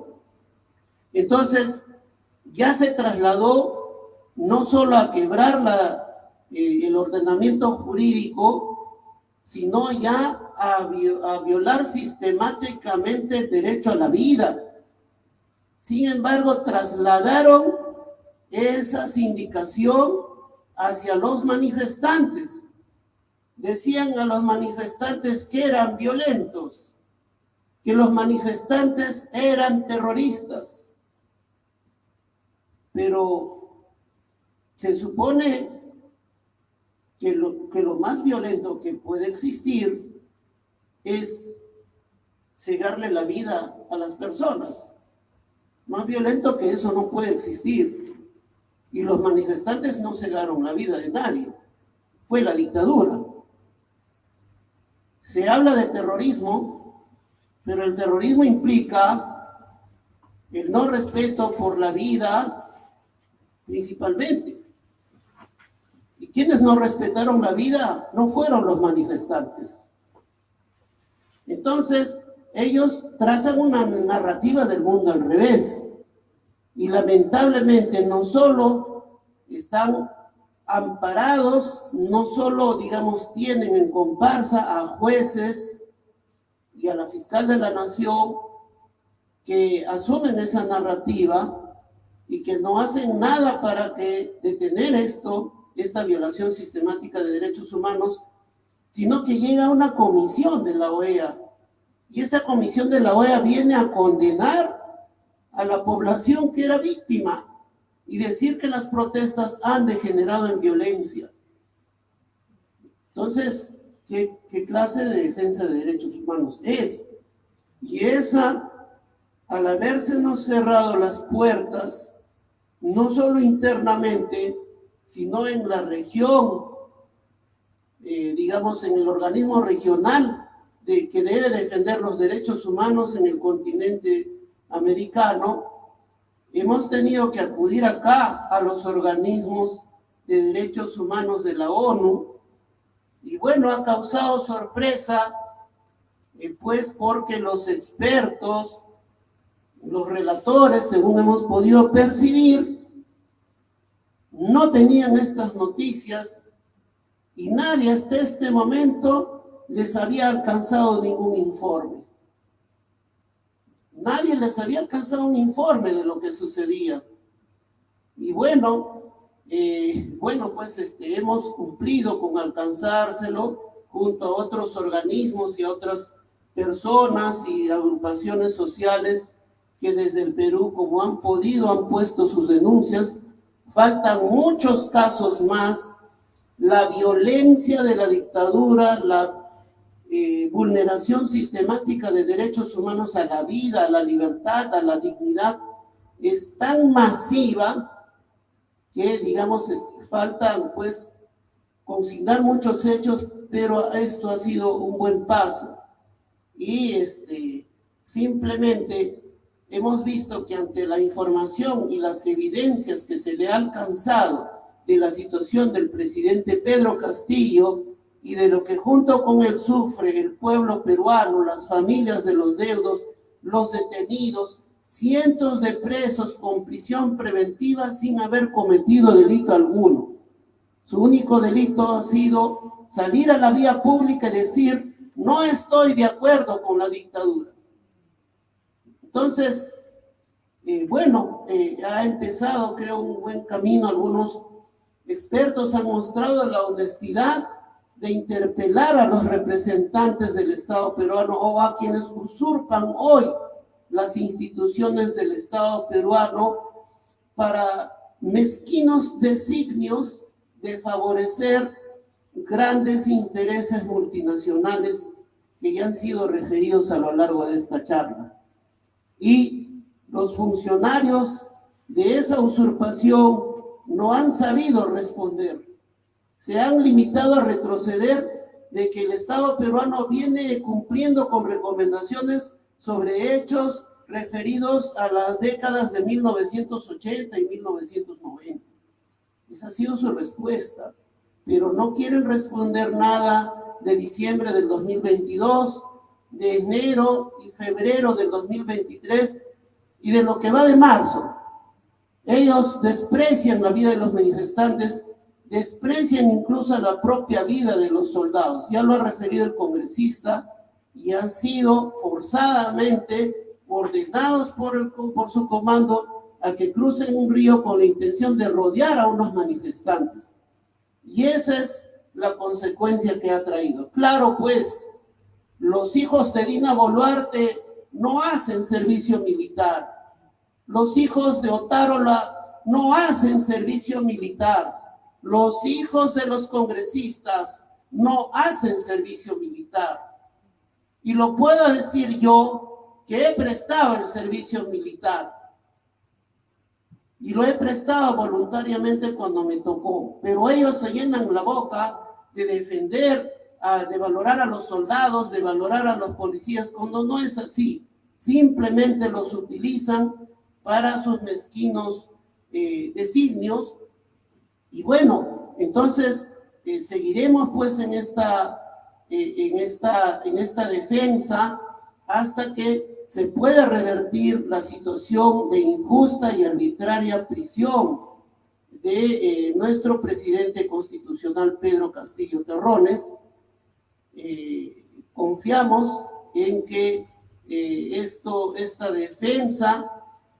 Speaker 7: Entonces, ya se trasladó no solo a quebrar la, eh, el ordenamiento jurídico, sino ya a, a violar sistemáticamente el derecho a la vida. Sin embargo, trasladaron esa sindicación hacia los manifestantes decían a los manifestantes que eran violentos, que los manifestantes eran terroristas. Pero se supone que lo, que lo más violento que puede existir es cegarle la vida a las personas. Más violento que eso no puede existir. Y los manifestantes no cegaron la vida de nadie. Fue la dictadura. Se habla de terrorismo, pero el terrorismo implica el no respeto por la vida principalmente. Y quienes no respetaron la vida no fueron los manifestantes. Entonces, ellos trazan una narrativa del mundo al revés. Y lamentablemente no solo están amparados, no solo, digamos, tienen en comparsa a jueces y a la fiscal de la nación que asumen esa narrativa y que no hacen nada para que detener esto, esta violación sistemática de derechos humanos, sino que llega una comisión de la OEA. Y esta comisión de la OEA viene a condenar a la población que era víctima y decir que las protestas han degenerado en violencia. Entonces, ¿qué, clase de defensa de derechos humanos es? Y esa, al habérsenos cerrado las puertas, no solo internamente, sino en la región eh, digamos, en el organismo regional de, que debe defender los derechos humanos en el continente americano, hemos tenido que acudir acá a los organismos de derechos humanos de la ONU y bueno, ha causado sorpresa eh, pues porque los expertos, los relatores, según hemos podido percibir, no tenían estas noticias y nadie hasta este momento les había alcanzado ningún informe. Nadie les había alcanzado un informe de lo que sucedía. Y bueno, eh, bueno, pues este, hemos cumplido con alcanzárselo junto a otros organismos y a otras personas y agrupaciones sociales que desde el Perú, como han podido, han puesto sus denuncias. Faltan muchos casos más. La violencia de la dictadura, la eh, vulneración sistemática de derechos humanos a la vida, a la libertad, a la dignidad, es tan masiva que, digamos, faltan, pues, consignar muchos hechos, pero esto ha sido un buen paso. Y este, simplemente hemos visto que ante la información y las evidencias que se le ha alcanzado de la situación del presidente Pedro Castillo y de lo que junto con él sufre el pueblo peruano, las familias de los deudos, los detenidos, cientos de presos con prisión preventiva sin haber cometido delito alguno. Su único delito ha sido salir a la vía pública y decir, no estoy de acuerdo con la dictadura. Entonces, eh, bueno, eh, ha empezado, creo, un buen camino. Algunos expertos han mostrado la honestidad de interpelar a los representantes del Estado peruano o a quienes usurpan hoy las instituciones del Estado peruano para mezquinos designios de favorecer grandes intereses multinacionales que ya han sido referidos a lo largo de esta charla. Y los funcionarios de esa usurpación no han sabido responder. Se han limitado a retroceder de que el Estado peruano viene cumpliendo con recomendaciones sobre hechos referidos a las décadas de 1980 y 1990. Esa ha sido su respuesta, pero no quieren responder nada de diciembre del 2022, de enero y febrero del 2023 y de lo que va de marzo. Ellos desprecian la vida de los manifestantes, desprecian incluso la propia vida de los soldados. Ya lo ha referido el congresista, y han sido forzadamente ordenados por, el, por su comando a que crucen un río con la intención de rodear a unos manifestantes. Y esa es la consecuencia que ha traído. Claro, pues, los hijos de Dina Boluarte no hacen servicio militar. Los hijos de Otárola no hacen servicio militar. Los hijos de los congresistas no hacen servicio militar. Y lo puedo decir yo que he prestado el servicio militar. Y lo he prestado voluntariamente cuando me tocó. Pero ellos se llenan la boca de defender, de valorar a los soldados, de valorar a los policías, cuando no es así. Simplemente los utilizan para sus mezquinos eh, designios. Y bueno, entonces eh, seguiremos pues en esta eh, en, esta, en esta defensa hasta que se pueda revertir la situación de injusta y arbitraria prisión de eh, nuestro presidente constitucional Pedro Castillo Terrones. Confiamos en que esto, esta defensa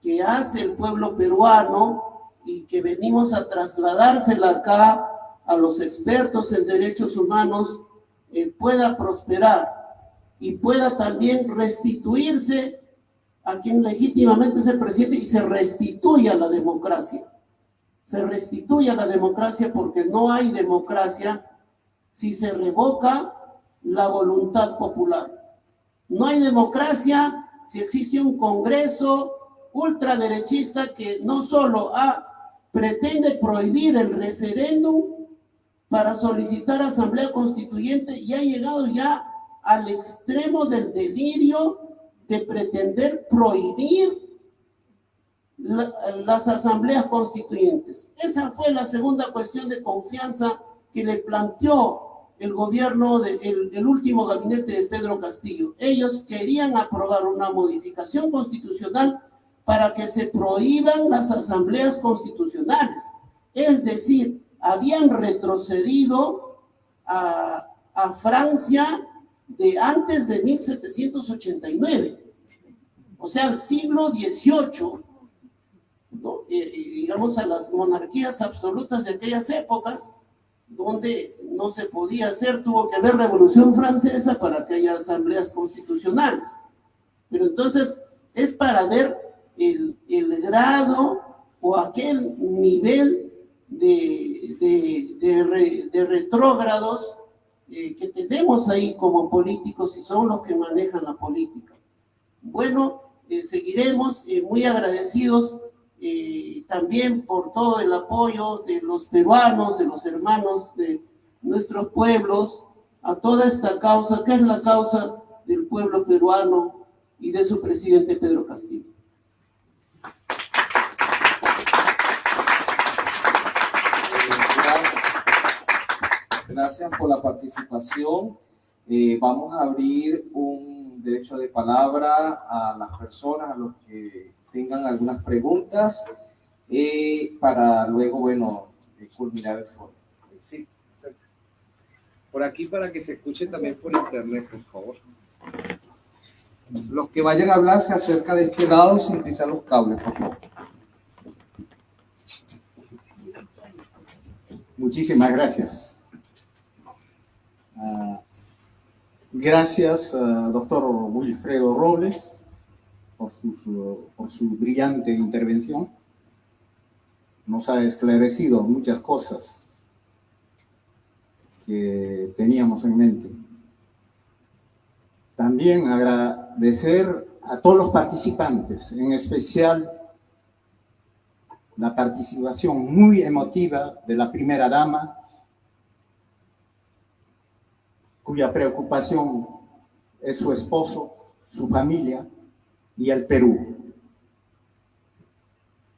Speaker 7: que hace el pueblo peruano y que venimos a trasladársela acá a los expertos en derechos humanos eh, pueda prosperar y pueda también restituirse a quien legítimamente es el presidente y se restituya la democracia. Se restituya la democracia porque no hay democracia si se revoca la voluntad popular. No hay democracia si existe un Congreso ultraderechista que no solo pretende prohibir el referéndum, para solicitar asamblea constituyente y ha llegado ya al extremo del delirio de pretender prohibir las asambleas constituyentes. Esa fue la segunda cuestión de confianza que le planteó el gobierno, del el último gabinete de Pedro Castillo. Ellos querían aprobar una modificación constitucional para que se prohíban las asambleas constitucionales. Es decir, habían retrocedido a, a Francia de antes de 1789, o sea, el siglo XVIII, digamos a las monarquías absolutas de aquellas épocas, donde no se podía hacer, tuvo que haber revolución francesa para que haya asambleas constitucionales. Pero entonces es para ver el, grado o aquel nivel de, de, de, retrógrados eh, que tenemos ahí como políticos y son los que manejan la política. Bueno, eh, seguiremos eh, muy agradecidos también por todo el apoyo de los peruanos, de los hermanos de nuestros pueblos, a toda esta causa, que es la causa del pueblo peruano y de su presidente Pedro Castillo.
Speaker 1: Gracias por la participación. Eh, vamos a abrir un derecho de palabra a las personas, a los que tengan algunas preguntas, eh, para luego, bueno, eh, culminar el foro.
Speaker 5: Sí, exacto. Por aquí para que se escuche también por internet, por favor.
Speaker 1: Los que vayan a hablar se acerca de este lado sin pisar los cables, por favor.
Speaker 8: Muchísimas gracias. Ah, gracias, uh, doctor Wilfredo Robles, por su, por su brillante intervención. Nos ha esclarecido muchas cosas que teníamos en mente. También agradecer a todos los participantes, en especial la participación muy emotiva de la primera dama, cuya preocupación es su esposo, su familia y el Perú.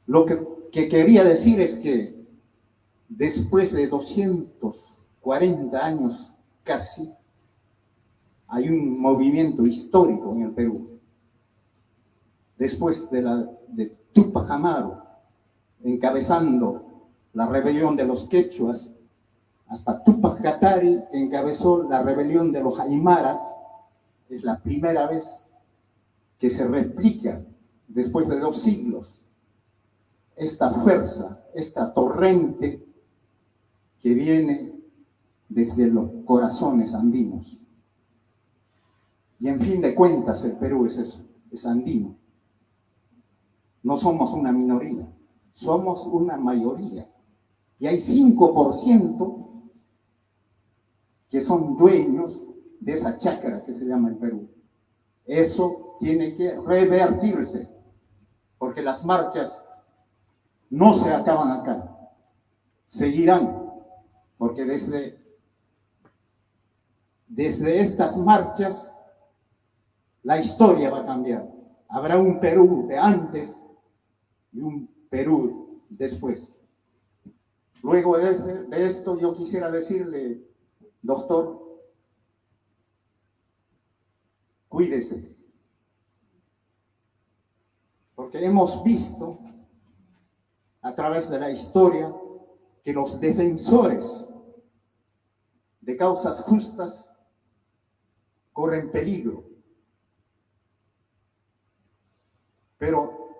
Speaker 8: Lo que, quería decir es que después de 240 años casi, hay un movimiento histórico en el Perú. Después de, la, de Tupac Amaru, encabezando la rebelión de los quechuas, hasta Tupac Katari, encabezó la rebelión de los Aymaras, es la primera vez que se replica, después de dos siglos, esta fuerza, esta torrente que viene desde los corazones andinos. Y en fin de cuentas, el Perú es eso, es andino. No somos una minoría, somos una mayoría. Y hay 5% que son dueños de esa chacra que se llama el Perú. Eso tiene que revertirse, porque las marchas no se acaban acá, seguirán, porque desde, desde estas marchas la historia va a cambiar. Habrá un Perú de antes y un Perú después. Luego de esto yo quisiera decirle Doctor, cuídese. Porque hemos visto a través de la historia que los defensores de causas justas corren peligro. Pero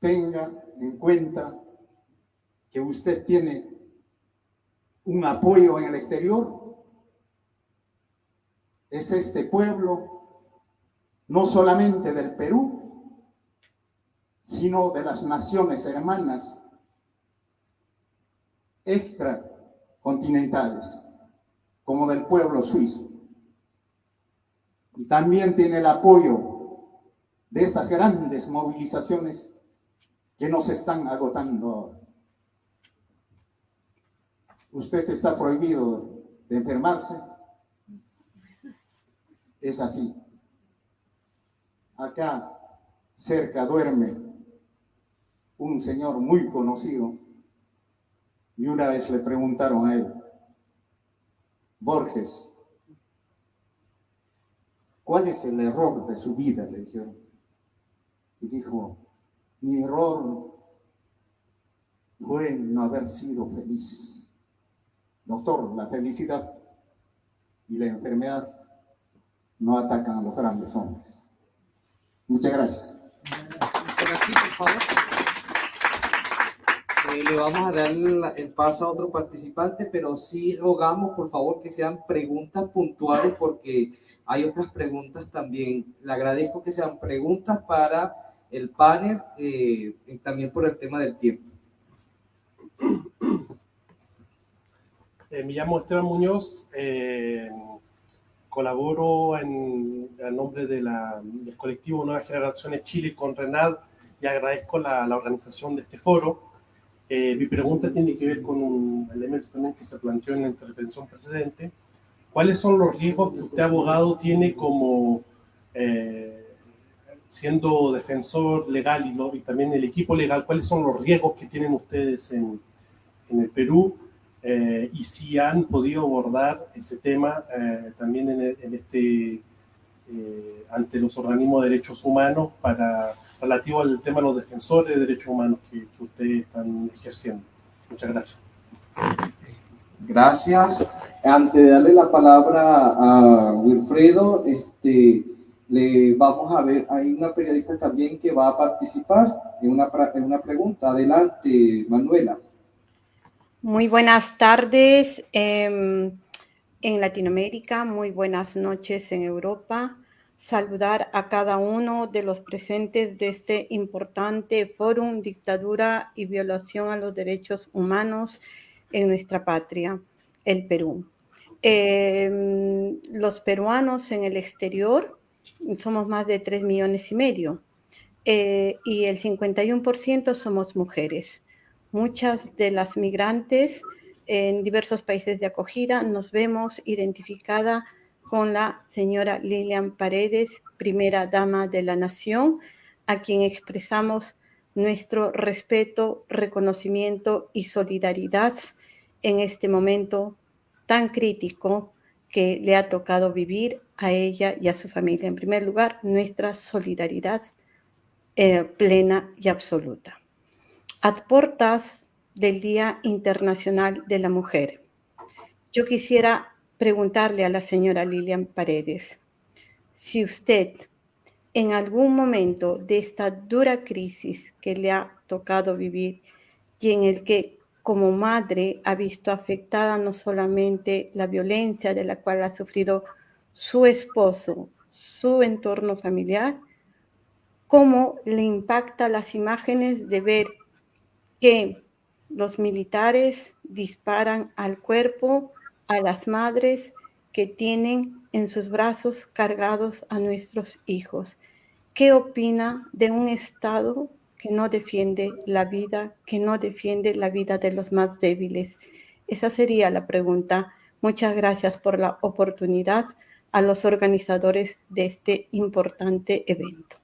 Speaker 8: tenga en cuenta que usted tiene un apoyo en el exterior es este pueblo, no solamente del Perú, sino de las naciones hermanas extracontinentales, como del pueblo suizo. Y también tiene el apoyo de estas grandes movilizaciones que nos están agotando ahora. usted está prohibido de enfermarse. Es así. Acá cerca duerme un señor muy conocido y una vez le preguntaron a él, Borges, ¿cuál es el error de su vida? Le dijeron. Y dijo, mi error fue no haber sido feliz. Doctor, la felicidad y la enfermedad no atacan a los grandes hombres. Muchas gracias.
Speaker 1: Eh, le vamos a dar el, el paso a otro participante, pero sí rogamos, por favor, que sean preguntas puntuales porque hay otras preguntas también. Le agradezco que sean preguntas para el panel, eh, y también por el tema del tiempo.
Speaker 9: Eh, me llamo Esteban Muñoz, eh, colaboro en, en nombre de la- del colectivo Nuevas Generaciones Chile con RENAD y agradezco la, la organización de este foro. Eh, mi pregunta tiene que ver con un elemento también que se planteó en la intervención precedente. ¿Cuáles son los riesgos que usted, abogado, tiene como eh, siendo defensor legal y, y también el equipo legal? ¿Cuáles son los riesgos que tienen ustedes en, en el Perú? Eh, y si han podido abordar ese tema eh, también en, en este eh, ante los organismos de derechos humanos para relativo al tema de los defensores de derechos humanos que, que ustedes están ejerciendo. Muchas gracias.
Speaker 1: Gracias. Antes de darle la palabra a Wilfredo, este, le vamos a ver, hay una periodista también que va a participar en una, en una pregunta. Adelante, Manuela.
Speaker 10: Muy buenas tardes em, en Latinoamérica, muy buenas noches en Europa. Saludar a cada uno de los presentes de este importante fórum Dictadura y Violación a los Derechos Humanos en nuestra patria, el Perú. Em, los peruanos en el exterior somos más de 3 millones y medio eh, y el 51% somos mujeres. Muchas de las migrantes en diversos países de acogida nos vemos identificada con la señora Lilian Paredes, primera dama de la nación, a quien expresamos nuestro respeto, reconocimiento y solidaridad en este momento tan crítico que le ha tocado vivir a ella y a su familia. En primer lugar, nuestra solidaridad eh, plena y absoluta. A portas del Día Internacional de la Mujer, yo quisiera preguntarle a la señora Lilian Paredes si usted en algún momento de esta dura crisis que le ha tocado vivir y en el que como madre ha visto afectada no solamente la violencia de la cual ha sufrido su esposo, su entorno familiar, cómo le impacta las imágenes de ver que los militares disparan al cuerpo a las madres que tienen en sus brazos cargados a nuestros hijos. ¿Qué opina de un Estado que no defiende la vida, que no defiende la vida de los más débiles? Esa sería la pregunta. Muchas gracias por la oportunidad a los organizadores de este importante evento.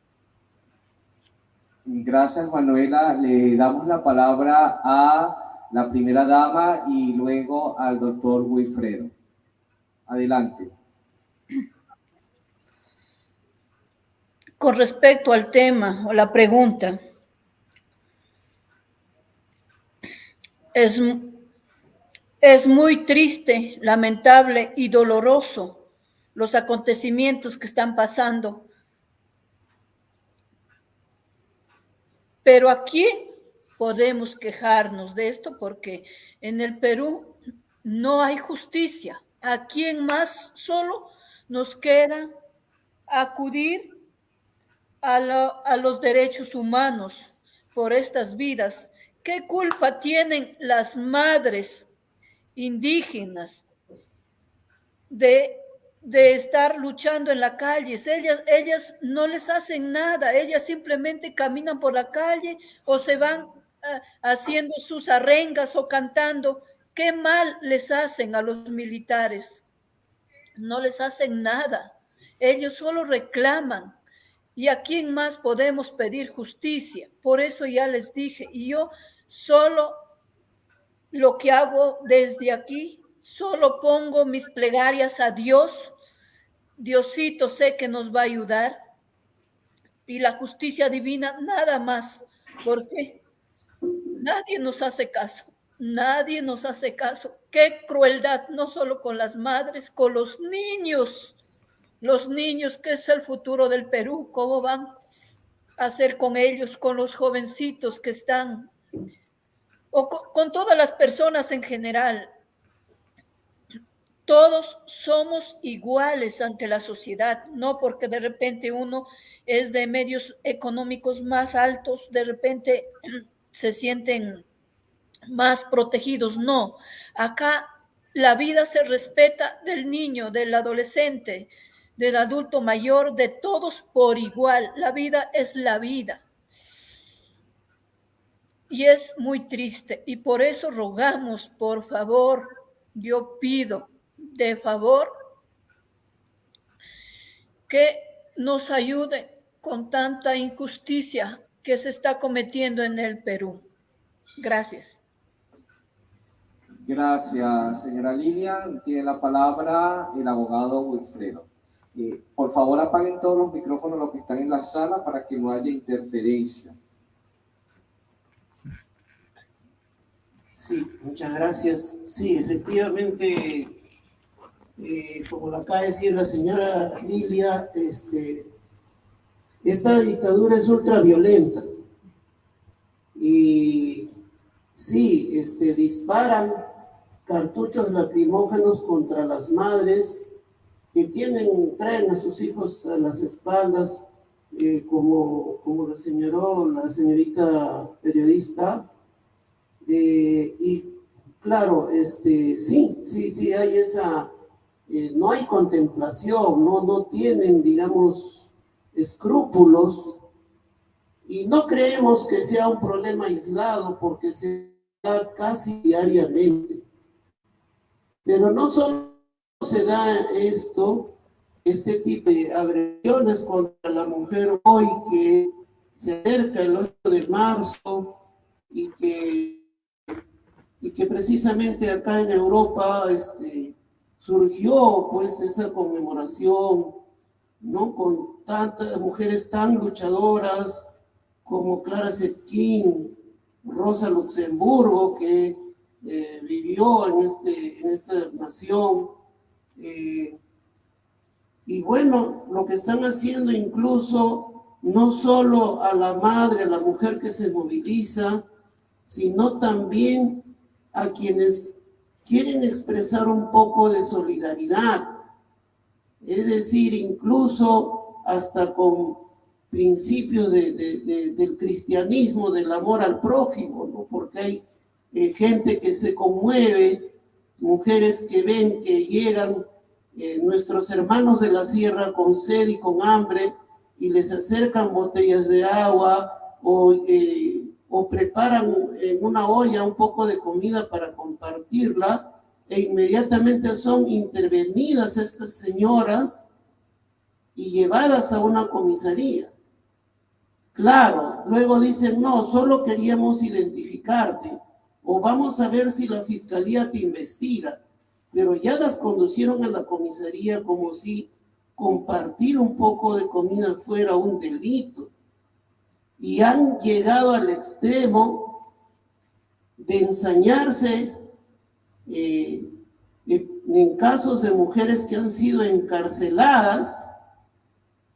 Speaker 1: Gracias, Manuela. Le damos la palabra a la primera dama y luego al doctor Wilfredo. Adelante.
Speaker 3: Con respecto al tema o la pregunta, es, es muy triste, lamentable y doloroso los acontecimientos que están pasando. Pero aquí podemos quejarnos de esto porque en el Perú no hay justicia. ¿A quién más solo nos queda acudir a, a, los derechos humanos por estas vidas? ¿Qué culpa tienen las madres indígenas de, de estar luchando en la calle? Ellas, ellas no les hacen nada, ellas simplemente caminan por la calle o se van uh, haciendo sus arengas o cantando ¿Qué mal les hacen a los militares? No les hacen nada. Ellos solo reclaman. ¿Y a quién más podemos pedir justicia? Por eso ya les dije, y yo solo lo que hago desde aquí, solo pongo mis plegarias a Dios. Diosito sé que nos va a ayudar. Y la justicia divina, nada más. porque Nadie nos hace caso. Nadie nos hace caso. Qué crueldad, no solo con las madres, con los niños. Los niños, que es el futuro del Perú, ¿cómo van a hacer con ellos, con los jovencitos que están, o con, con todas las personas en general? Todos somos iguales ante la sociedad, no porque de repente uno es de medios económicos más altos, de repente *clears throat* se sienten más protegidos. No, acá la vida se respeta del niño, del adolescente, del adulto mayor, de todos por igual. La vida es la vida. Y es muy triste. Y por eso rogamos, por favor, yo pido de favor que nos ayuden con tanta injusticia que se está cometiendo en el Perú. Gracias.
Speaker 1: Gracias, señora Lilian. Tiene la palabra el abogado Wilfredo. Eh, por favor, apaguen todos los micrófonos los que están en la sala para que no haya interferencia.
Speaker 7: Sí, muchas gracias. Sí, efectivamente, eh, como lo acaba de decir la señora Lilia, este, esta dictadura es ultra violenta. Y sí, este, disparan cartuchos lacrimógenos contra las madres que tienen, traen a sus hijos a las espaldas, eh, como, como lo señaló la señorita periodista. Eh, y claro, este, sí, sí, sí hay esa, eh, no hay contemplación, no, no tienen, digamos, escrúpulos y no creemos que sea un problema aislado porque se da casi diariamente. Pero no solo se da esto, este tipo de agresiones contra la mujer hoy que se acerca el 8 de marzo y que, y que precisamente acá en Europa este, surgió pues esa conmemoración, ¿no? Con tantas mujeres tan luchadoras como Clara Zetkin, Rosa Luxemburgo, que eh, vivió en, este, en esta nación. Eh, y bueno, lo que están haciendo incluso no solo a la madre, a la mujer que se moviliza, sino también a quienes quieren expresar un poco de solidaridad. Es decir, incluso hasta con principios de, del cristianismo, del amor al prójimo, ¿no? porque hay eh, gente que se conmueve, mujeres que ven que llegan eh, nuestros hermanos de la sierra con sed y con hambre y les acercan botellas de agua o, eh, o preparan en una olla un poco de comida para compartirla e inmediatamente son intervenidas estas señoras y llevadas a una comisaría. Claro, luego dicen, no, solo queríamos identificarte o vamos a ver si la fiscalía te investiga, pero ya las conducieron a la comisaría como si compartir un poco de comida fuera un delito. Y han llegado al extremo de ensañarse eh, en casos de mujeres que han sido encarceladas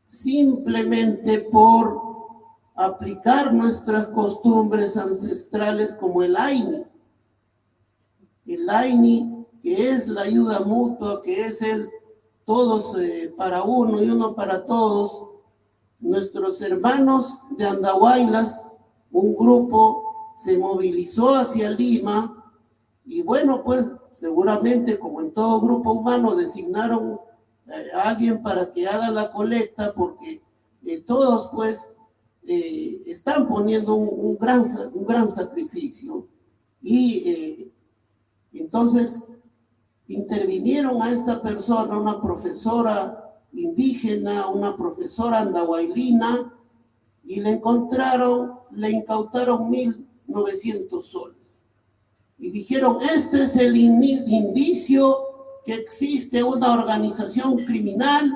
Speaker 7: simplemente por aplicar nuestras costumbres ancestrales como el AINI. El AINI, que es la ayuda mutua, que es el todos eh, para uno y uno para todos. Nuestros hermanos de Andahuaylas, un grupo se movilizó hacia Lima y bueno, pues seguramente como en todo grupo humano designaron eh, a alguien para que haga la colecta porque eh, todos pues eh, están poniendo un, gran, un gran sacrificio. Y, Entonces, intervinieron a esta persona, una profesora indígena, una profesora andahuaylina, y le encontraron, le incautaron 1.900 soles. Y dijeron, este es el indicio que existe una organización criminal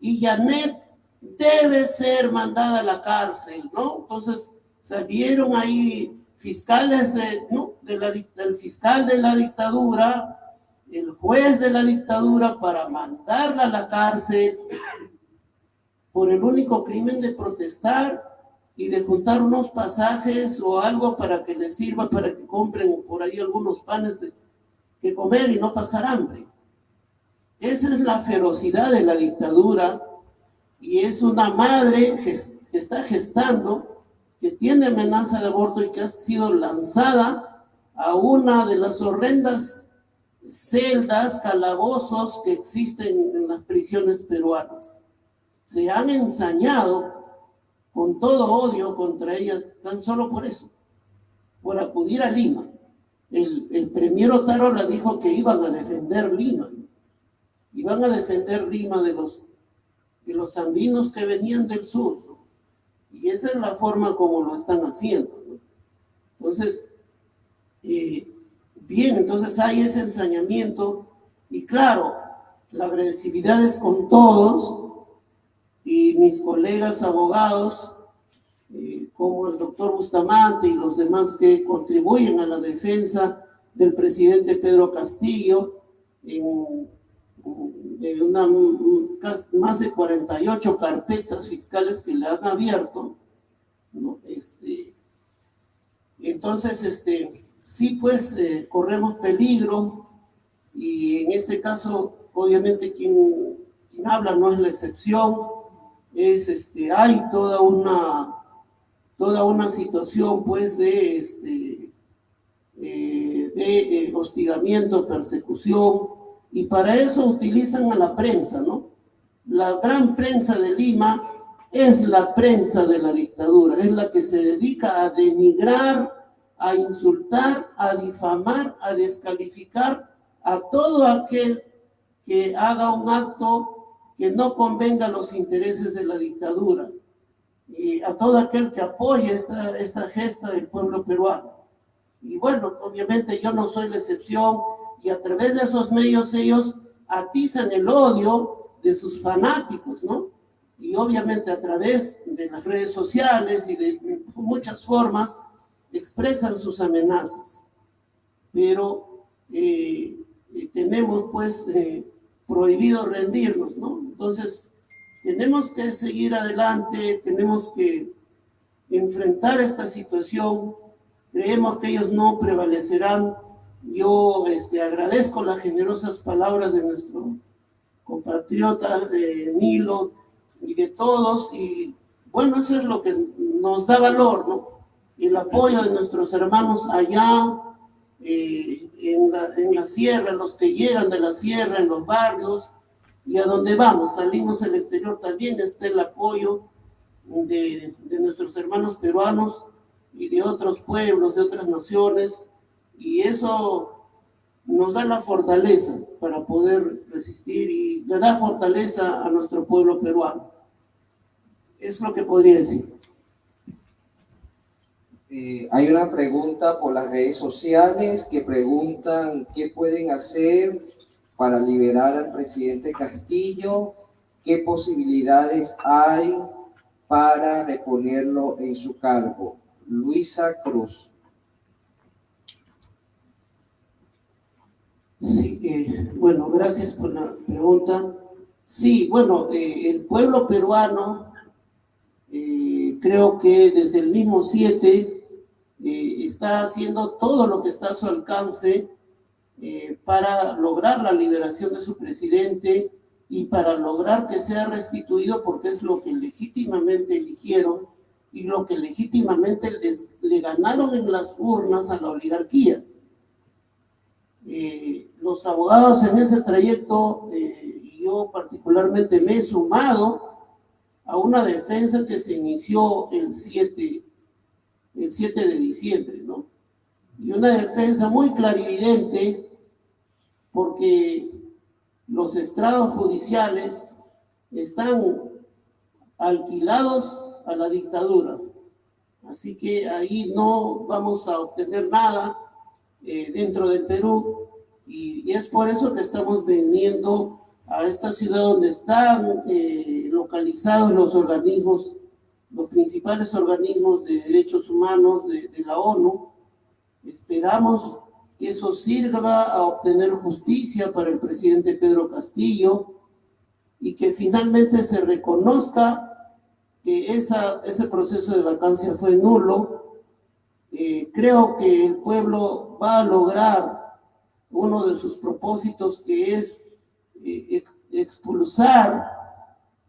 Speaker 7: y Janet debe ser mandada a la cárcel, ¿no? Entonces salieron ahí fiscales ¿no? del fiscal de la dictadura, el juez de la dictadura para mandarla a la cárcel por el único crimen de protestar y de juntar unos pasajes o algo para que les sirva para que compren por ahí algunos panes de, que comer y no pasar hambre. Esa es la ferocidad de la dictadura y es una madre que, está gestando, que tiene amenaza de aborto y que ha sido lanzada a una de las horrendas celdas, calabozos que existen en las prisiones peruanas. Se han ensañado con todo odio contra ella, tan solo por eso, por acudir a Lima. El, el premier Otarola dijo que iban a defender Lima, iban a defender Lima de los, de los andinos que venían del sur, y esa es la forma como lo están haciendo. Entonces, eh, bien, entonces hay ese ensañamiento, y claro, la agresividad es con todos, y mis colegas abogados, eh, como el doctor Bustamante y los demás que contribuyen a la defensa del presidente Pedro Castillo, en, una, más de 48 carpetas fiscales que le han abierto, este, entonces, este, sí, pues eh, corremos peligro y en este caso, obviamente, quien, habla no es la excepción, es este, hay toda una, toda una situación pues de, este, eh, de eh, hostigamiento, persecución, y para eso utilizan a la prensa, ¿no? La gran prensa de Lima es la prensa de la dictadura, es la que se dedica a denigrar, a insultar, a difamar, a descalificar a todo aquel que haga un acto que no convenga los intereses de la dictadura y a todo aquel que apoye esta, esta gesta del pueblo peruano. Y bueno, obviamente yo no soy la excepción y a través de esos medios ellos atizan el odio de sus fanáticos, ¿no? Y obviamente a través de las redes sociales y de muchas formas expresan sus amenazas. Pero eh, eh, tenemos pues eh, prohibido rendirnos, ¿no? Entonces, tenemos que seguir adelante, tenemos que enfrentar esta situación, creemos que ellos no prevalecerán. Yo este, agradezco las generosas palabras de nuestro compatriota de Nilo y de todos, y bueno, eso es lo que nos da valor, ¿no? El apoyo de nuestros hermanos allá, eh, en, la, sierra, los que llegan de la sierra, en los barrios, y a donde vamos, salimos al exterior también está el apoyo de, de, nuestros hermanos peruanos y de otros pueblos, de otras naciones, y eso nos da la fortaleza para poder resistir y le da fortaleza a nuestro pueblo peruano. Es lo que podría decir.
Speaker 1: Eh, hay una pregunta por las redes sociales que preguntan qué pueden hacer para liberar al presidente Castillo, qué posibilidades hay para reponerlo en su cargo. Luisa Cruz.
Speaker 7: Sí, eh, bueno, gracias por la pregunta. Sí, bueno, eh, el pueblo peruano, creo que desde el mismo 7 está haciendo todo lo que está a su alcance eh, para lograr la liberación de su presidente y para lograr que sea restituido porque es lo que legítimamente eligieron y lo que legítimamente les, le ganaron en las urnas a la oligarquía. Eh, los abogados en ese trayecto, eh, yo particularmente me he sumado a una defensa que se inició el 7, el 7 de diciembre, ¿no? Y una defensa muy clarividente porque los estrados judiciales están alquilados a la dictadura. Así que ahí no vamos a obtener nada eh, dentro del Perú y, es por eso que estamos viniendo a esta ciudad donde están eh, localizados los organismos, los principales organismos de derechos humanos de, de la ONU. Esperamos que eso sirva a obtener justicia para el presidente Pedro Castillo y que finalmente se reconozca que esa, ese proceso de vacancia fue nulo. Eh, creo que el pueblo va a lograr uno de sus propósitos que es eh, expulsar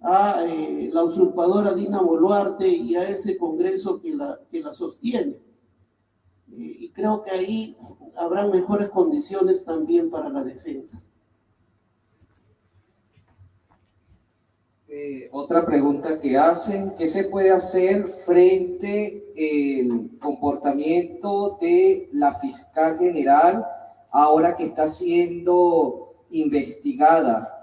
Speaker 7: a eh, la usurpadora Dina Boluarte y a ese Congreso que la, que la sostiene. y creo que ahí habrá mejores condiciones también para la defensa.
Speaker 1: Eh, otra pregunta que hacen, ¿qué se puede hacer frente al comportamiento de la fiscal general ahora que está siendo investigada?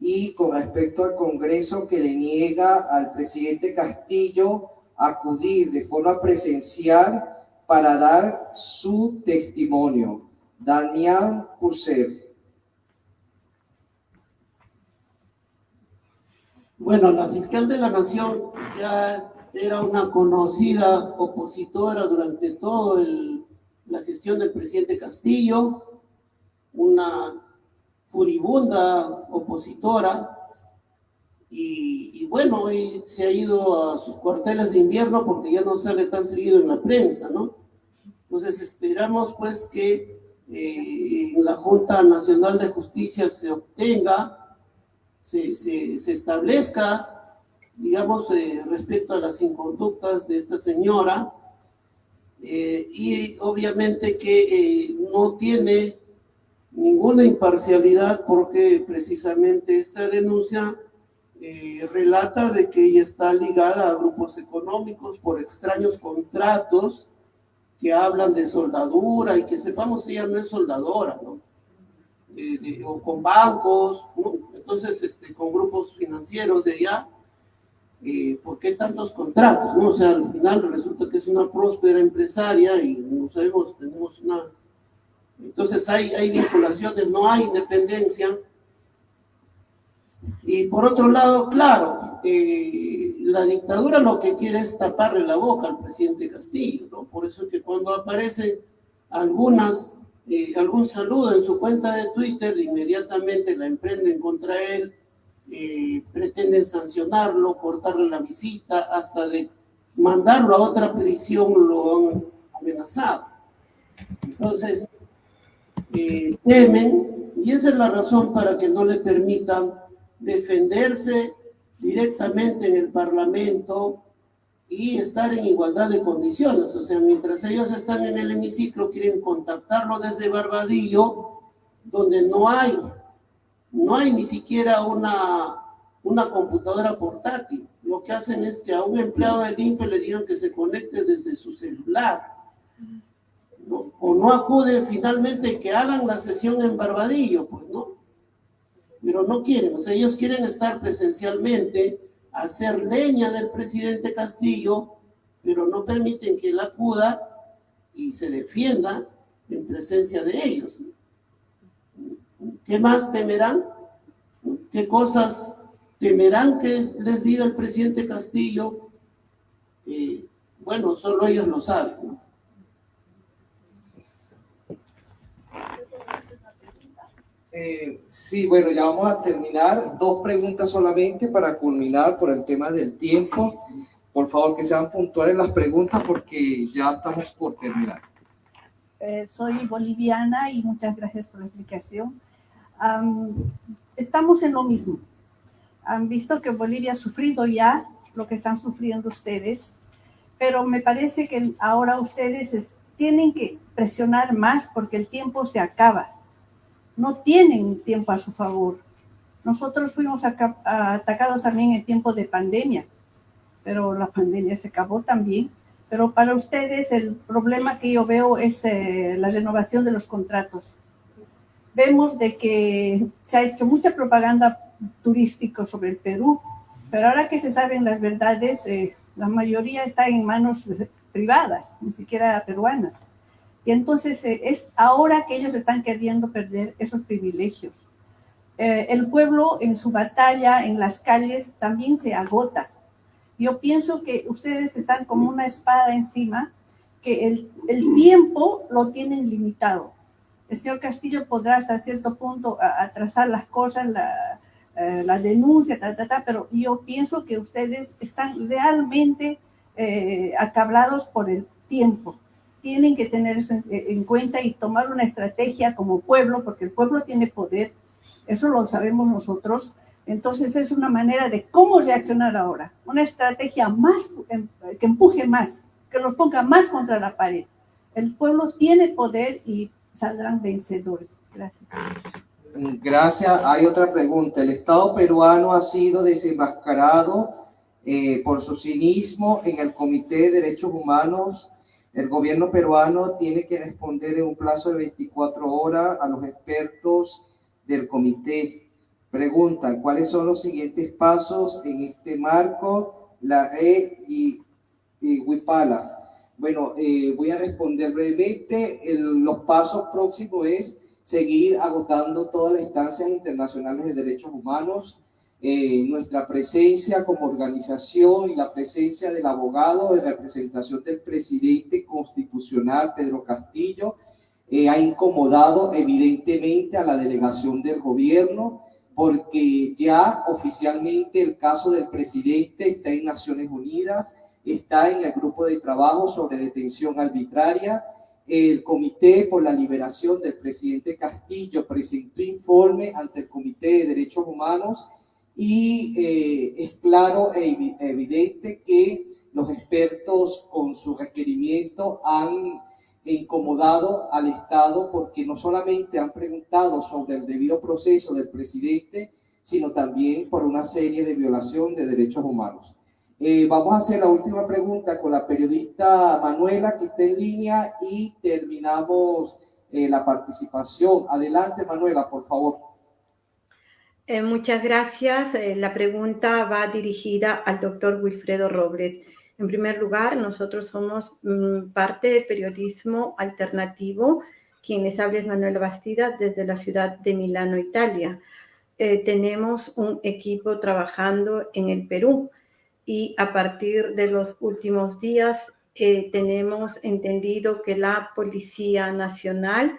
Speaker 1: Y con respecto al Congreso que le niega al presidente Castillo acudir de forma presencial para dar su testimonio. Damián Purcell.
Speaker 7: Bueno, la fiscal de la Nación ya era una conocida opositora durante toda la gestión del presidente Castillo, una furibunda opositora, y, bueno, hoy se ha ido a sus cuarteles de invierno porque ya no sale tan seguido en la prensa, ¿no? Entonces esperamos pues que eh, en la Junta Nacional de Justicia se obtenga se, establezca, digamos, eh, respecto a las inconductas de esta señora, eh, y obviamente que eh, no tiene ninguna imparcialidad porque precisamente esta denuncia relata de que ella está ligada a grupos económicos por extraños contratos que hablan de soldadura y que sepamos ella no es soldadora, ¿no? o con bancos, entonces este, con grupos financieros de allá, eh, ¿por qué tantos contratos? No? O sea, al final resulta que es una próspera empresaria y no sabemos, tenemos una... Entonces hay, hay vinculaciones, no hay independencia. Y por otro lado, claro, eh, la dictadura lo que quiere es taparle la boca al presidente Castillo, ¿no? Por eso que cuando aparecen algunas eh, algún saludo en su cuenta de Twitter, inmediatamente la emprenden contra él, eh, pretenden sancionarlo, cortarle la visita, hasta de mandarlo a otra prisión lo han amenazado. Entonces, eh, temen, y esa es la razón para que no le permitan defenderse directamente en el Parlamento y estar en igualdad de condiciones. O sea, mientras ellos están en el hemiciclo, quieren contactarlo desde Barbadillo, donde no hay, no hay ni siquiera una, una computadora portátil. Lo que hacen es que a un empleado del INPE le digan que se conecte desde su celular. O no acuden finalmente que hagan la sesión en Barbadillo, pues no. Pero no quieren, o sea, ellos quieren estar presencialmente hacer leña del presidente Castillo, pero no permiten que él acuda y se defienda en presencia de ellos. ¿Qué más temerán? ¿Qué cosas temerán que les diga el presidente Castillo? Eh, bueno, solo ellos lo saben.
Speaker 1: Eh, sí, bueno, ya vamos a terminar. Dos preguntas solamente para culminar por el tema del tiempo. Por favor, que sean puntuales las preguntas porque ya estamos por terminar.
Speaker 11: Eh, soy boliviana y muchas gracias por la explicación. estamos en lo mismo. Han visto que Bolivia ha sufrido ya lo que están sufriendo ustedes, pero me parece que ahora ustedes tienen que presionar más porque el tiempo se acaba no tienen tiempo a su favor. Nosotros fuimos atacados también en tiempo de pandemia, pero la pandemia se acabó también. Pero para ustedes el problema que yo veo es eh, la renovación de los contratos. vemos de que se ha hecho mucha propaganda turística sobre el Perú, pero ahora que se saben las verdades, eh, la mayoría está en manos privadas, ni siquiera peruanas. Y entonces eh, es ahora que ellos están queriendo perder esos privilegios. Eh, el pueblo en su batalla en las calles también se agota. Yo pienso que ustedes están como una espada encima, que el, el tiempo lo tienen limitado. El señor Castillo podrá hasta cierto punto atrasar las cosas, la, eh, la denuncia, pero yo pienso que ustedes están realmente eh, acablados por el tiempo tienen que tener eso en, cuenta y tomar una estrategia como pueblo, porque el pueblo tiene poder, eso lo sabemos nosotros. Entonces es una manera de cómo reaccionar ahora, una estrategia más em, que empuje más, que los ponga más contra la pared. El pueblo tiene poder y saldrán vencedores. Gracias.
Speaker 1: Gracias. Hay otra pregunta. El Estado peruano ha sido desenmascarado eh, por su cinismo en el Comité de Derechos Humanos el gobierno peruano tiene que responder en un plazo de 24 horas a los expertos del comité. Preguntan, ¿cuáles son los siguientes pasos en este marco? La red y, y Wipalas. Bueno, eh, voy a responder brevemente. los pasos próximos es seguir agotando todas las instancias internacionales de derechos humanos, eh, nuestra presencia como organización y la presencia del abogado de representación del presidente constitucional Pedro Castillo eh, ha incomodado evidentemente a la delegación del gobierno porque ya oficialmente el caso del presidente está en Naciones Unidas, está en el grupo de trabajo sobre detención arbitraria. El Comité por la Liberación del presidente Castillo presentó informe ante el Comité de Derechos Humanos y eh, es claro e evidente que los expertos con su requerimiento han incomodado al Estado porque no solamente han preguntado sobre el debido proceso del presidente, sino también por una serie de violación de derechos humanos. Eh, vamos a hacer la última pregunta con la periodista Manuela que está en línea y terminamos eh, la participación. Adelante Manuela, por favor.
Speaker 10: Eh, muchas gracias. Eh, la pregunta va dirigida al doctor Wilfredo Robles. En primer lugar, nosotros somos mm, parte del periodismo alternativo. Quienes hablan Manuel Bastida desde la ciudad de Milano, Italia. Eh, tenemos un equipo trabajando en el Perú y a partir de los últimos días tenemos entendido que la Policía Nacional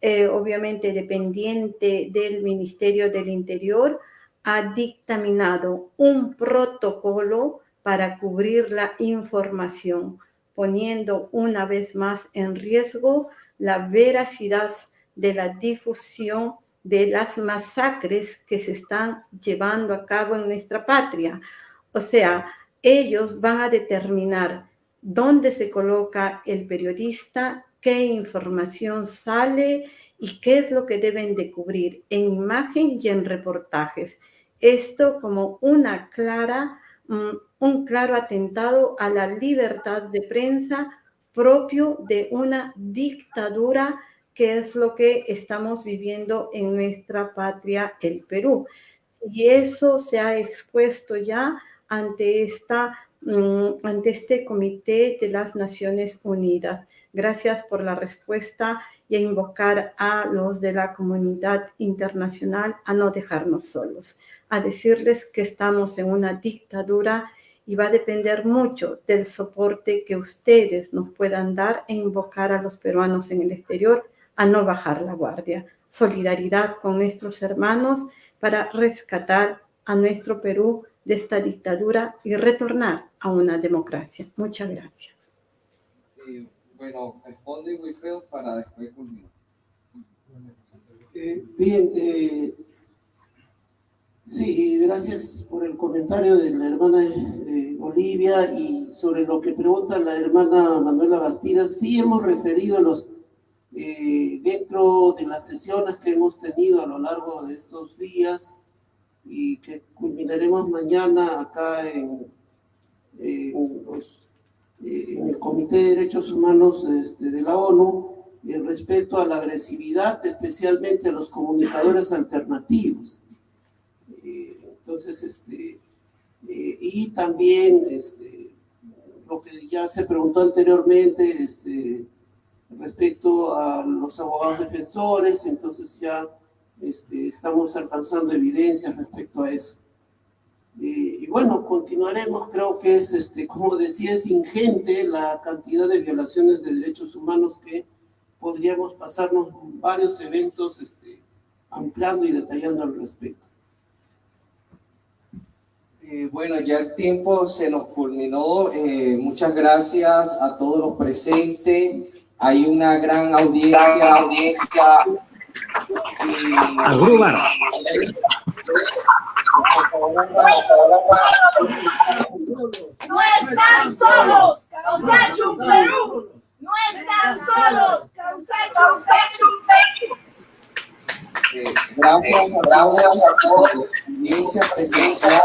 Speaker 10: eh, obviamente dependiente del Ministerio del Interior, ha dictaminado un protocolo para cubrir la información, poniendo una vez más en riesgo la veracidad de la difusión de las masacres que se están llevando a cabo en nuestra patria. O sea, ellos van a determinar dónde se coloca el periodista qué información sale y qué es lo que deben de cubrir en imagen y en reportajes. Esto como una clara, mm, un claro atentado a la libertad de prensa propio de una dictadura que es lo que estamos viviendo en nuestra patria, el Perú. Y eso se ha expuesto ya ante, esta, mm, ante este Comité de las Naciones Unidas. Gracias por la respuesta y a invocar a los de la comunidad internacional a no dejarnos solos, a decirles que estamos en una dictadura y va a depender mucho del soporte que ustedes nos puedan dar e invocar a los peruanos en el exterior a no bajar la guardia. Solidaridad con nuestros hermanos para rescatar a nuestro Perú de esta dictadura y retornar a una democracia. Muchas gracias.
Speaker 1: Bueno, responde Wilfredo para después culminar.
Speaker 7: Eh, bien, eh, sí, gracias por el comentario de la hermana eh, Olivia y sobre lo que pregunta la hermana Manuela Bastidas. Sí hemos referido los dentro de las sesiones que hemos tenido a lo largo de estos días y que culminaremos mañana acá en, en en el Comité de Derechos Humanos este, de la ONU, eh, respecto a la agresividad, especialmente a los comunicadores alternativos. Eh, entonces, este, eh, y también este, lo que ya se preguntó anteriormente este, respecto a los abogados defensores, entonces ya este, estamos alcanzando evidencias respecto a eso. Y bueno, continuaremos, creo que es, este, como decía, es ingente la cantidad de violaciones de derechos humanos que podríamos pasarnos varios eventos este, ampliando y detallando al respecto.
Speaker 1: Eh, bueno, ya el tiempo se nos culminó. Eh, muchas gracias a todos los presentes. Hay una gran audiencia. audiencia
Speaker 12: No están solos, Causachum Perú. No están solos, Causachum Perú.
Speaker 1: Gracias gracias a todos, audiencia presencial,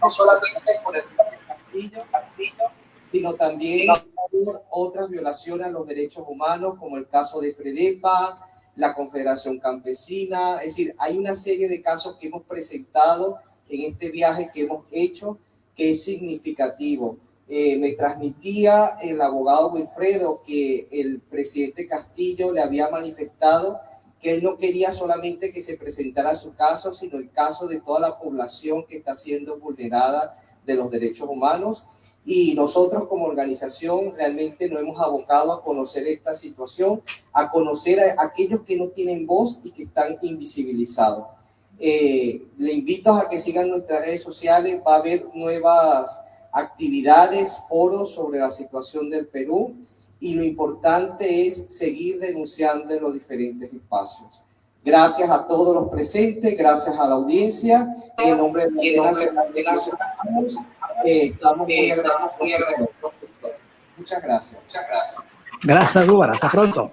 Speaker 1: no solamente, por el castillo, sino también por otras violaciones a los derechos humanos, como el caso de Fredepa, la Confederación Campesina, es decir, hay una serie de casos que hemos presentado en este viaje que hemos hecho que es significativo. Eh, me transmitía el abogado Wilfredo que el presidente Castillo le había manifestado que él no quería solamente que se presentara su caso, sino el caso de toda la población que está siendo vulnerada de los derechos humanos. Y nosotros como organización realmente nos hemos abocado a conocer esta situación, a conocer a aquellos que no tienen voz y que están invisibilizados. Eh, le invito a que sigan nuestras redes sociales, va a haber nuevas actividades, foros sobre la situación del Perú y lo importante es seguir denunciando en los diferentes espacios. Gracias a todos los presentes, gracias a la audiencia. En nombre de la eh, estamos muy agradecidos. Muchas gracias. Muchas gracias.
Speaker 4: Gracias. Hasta pronto.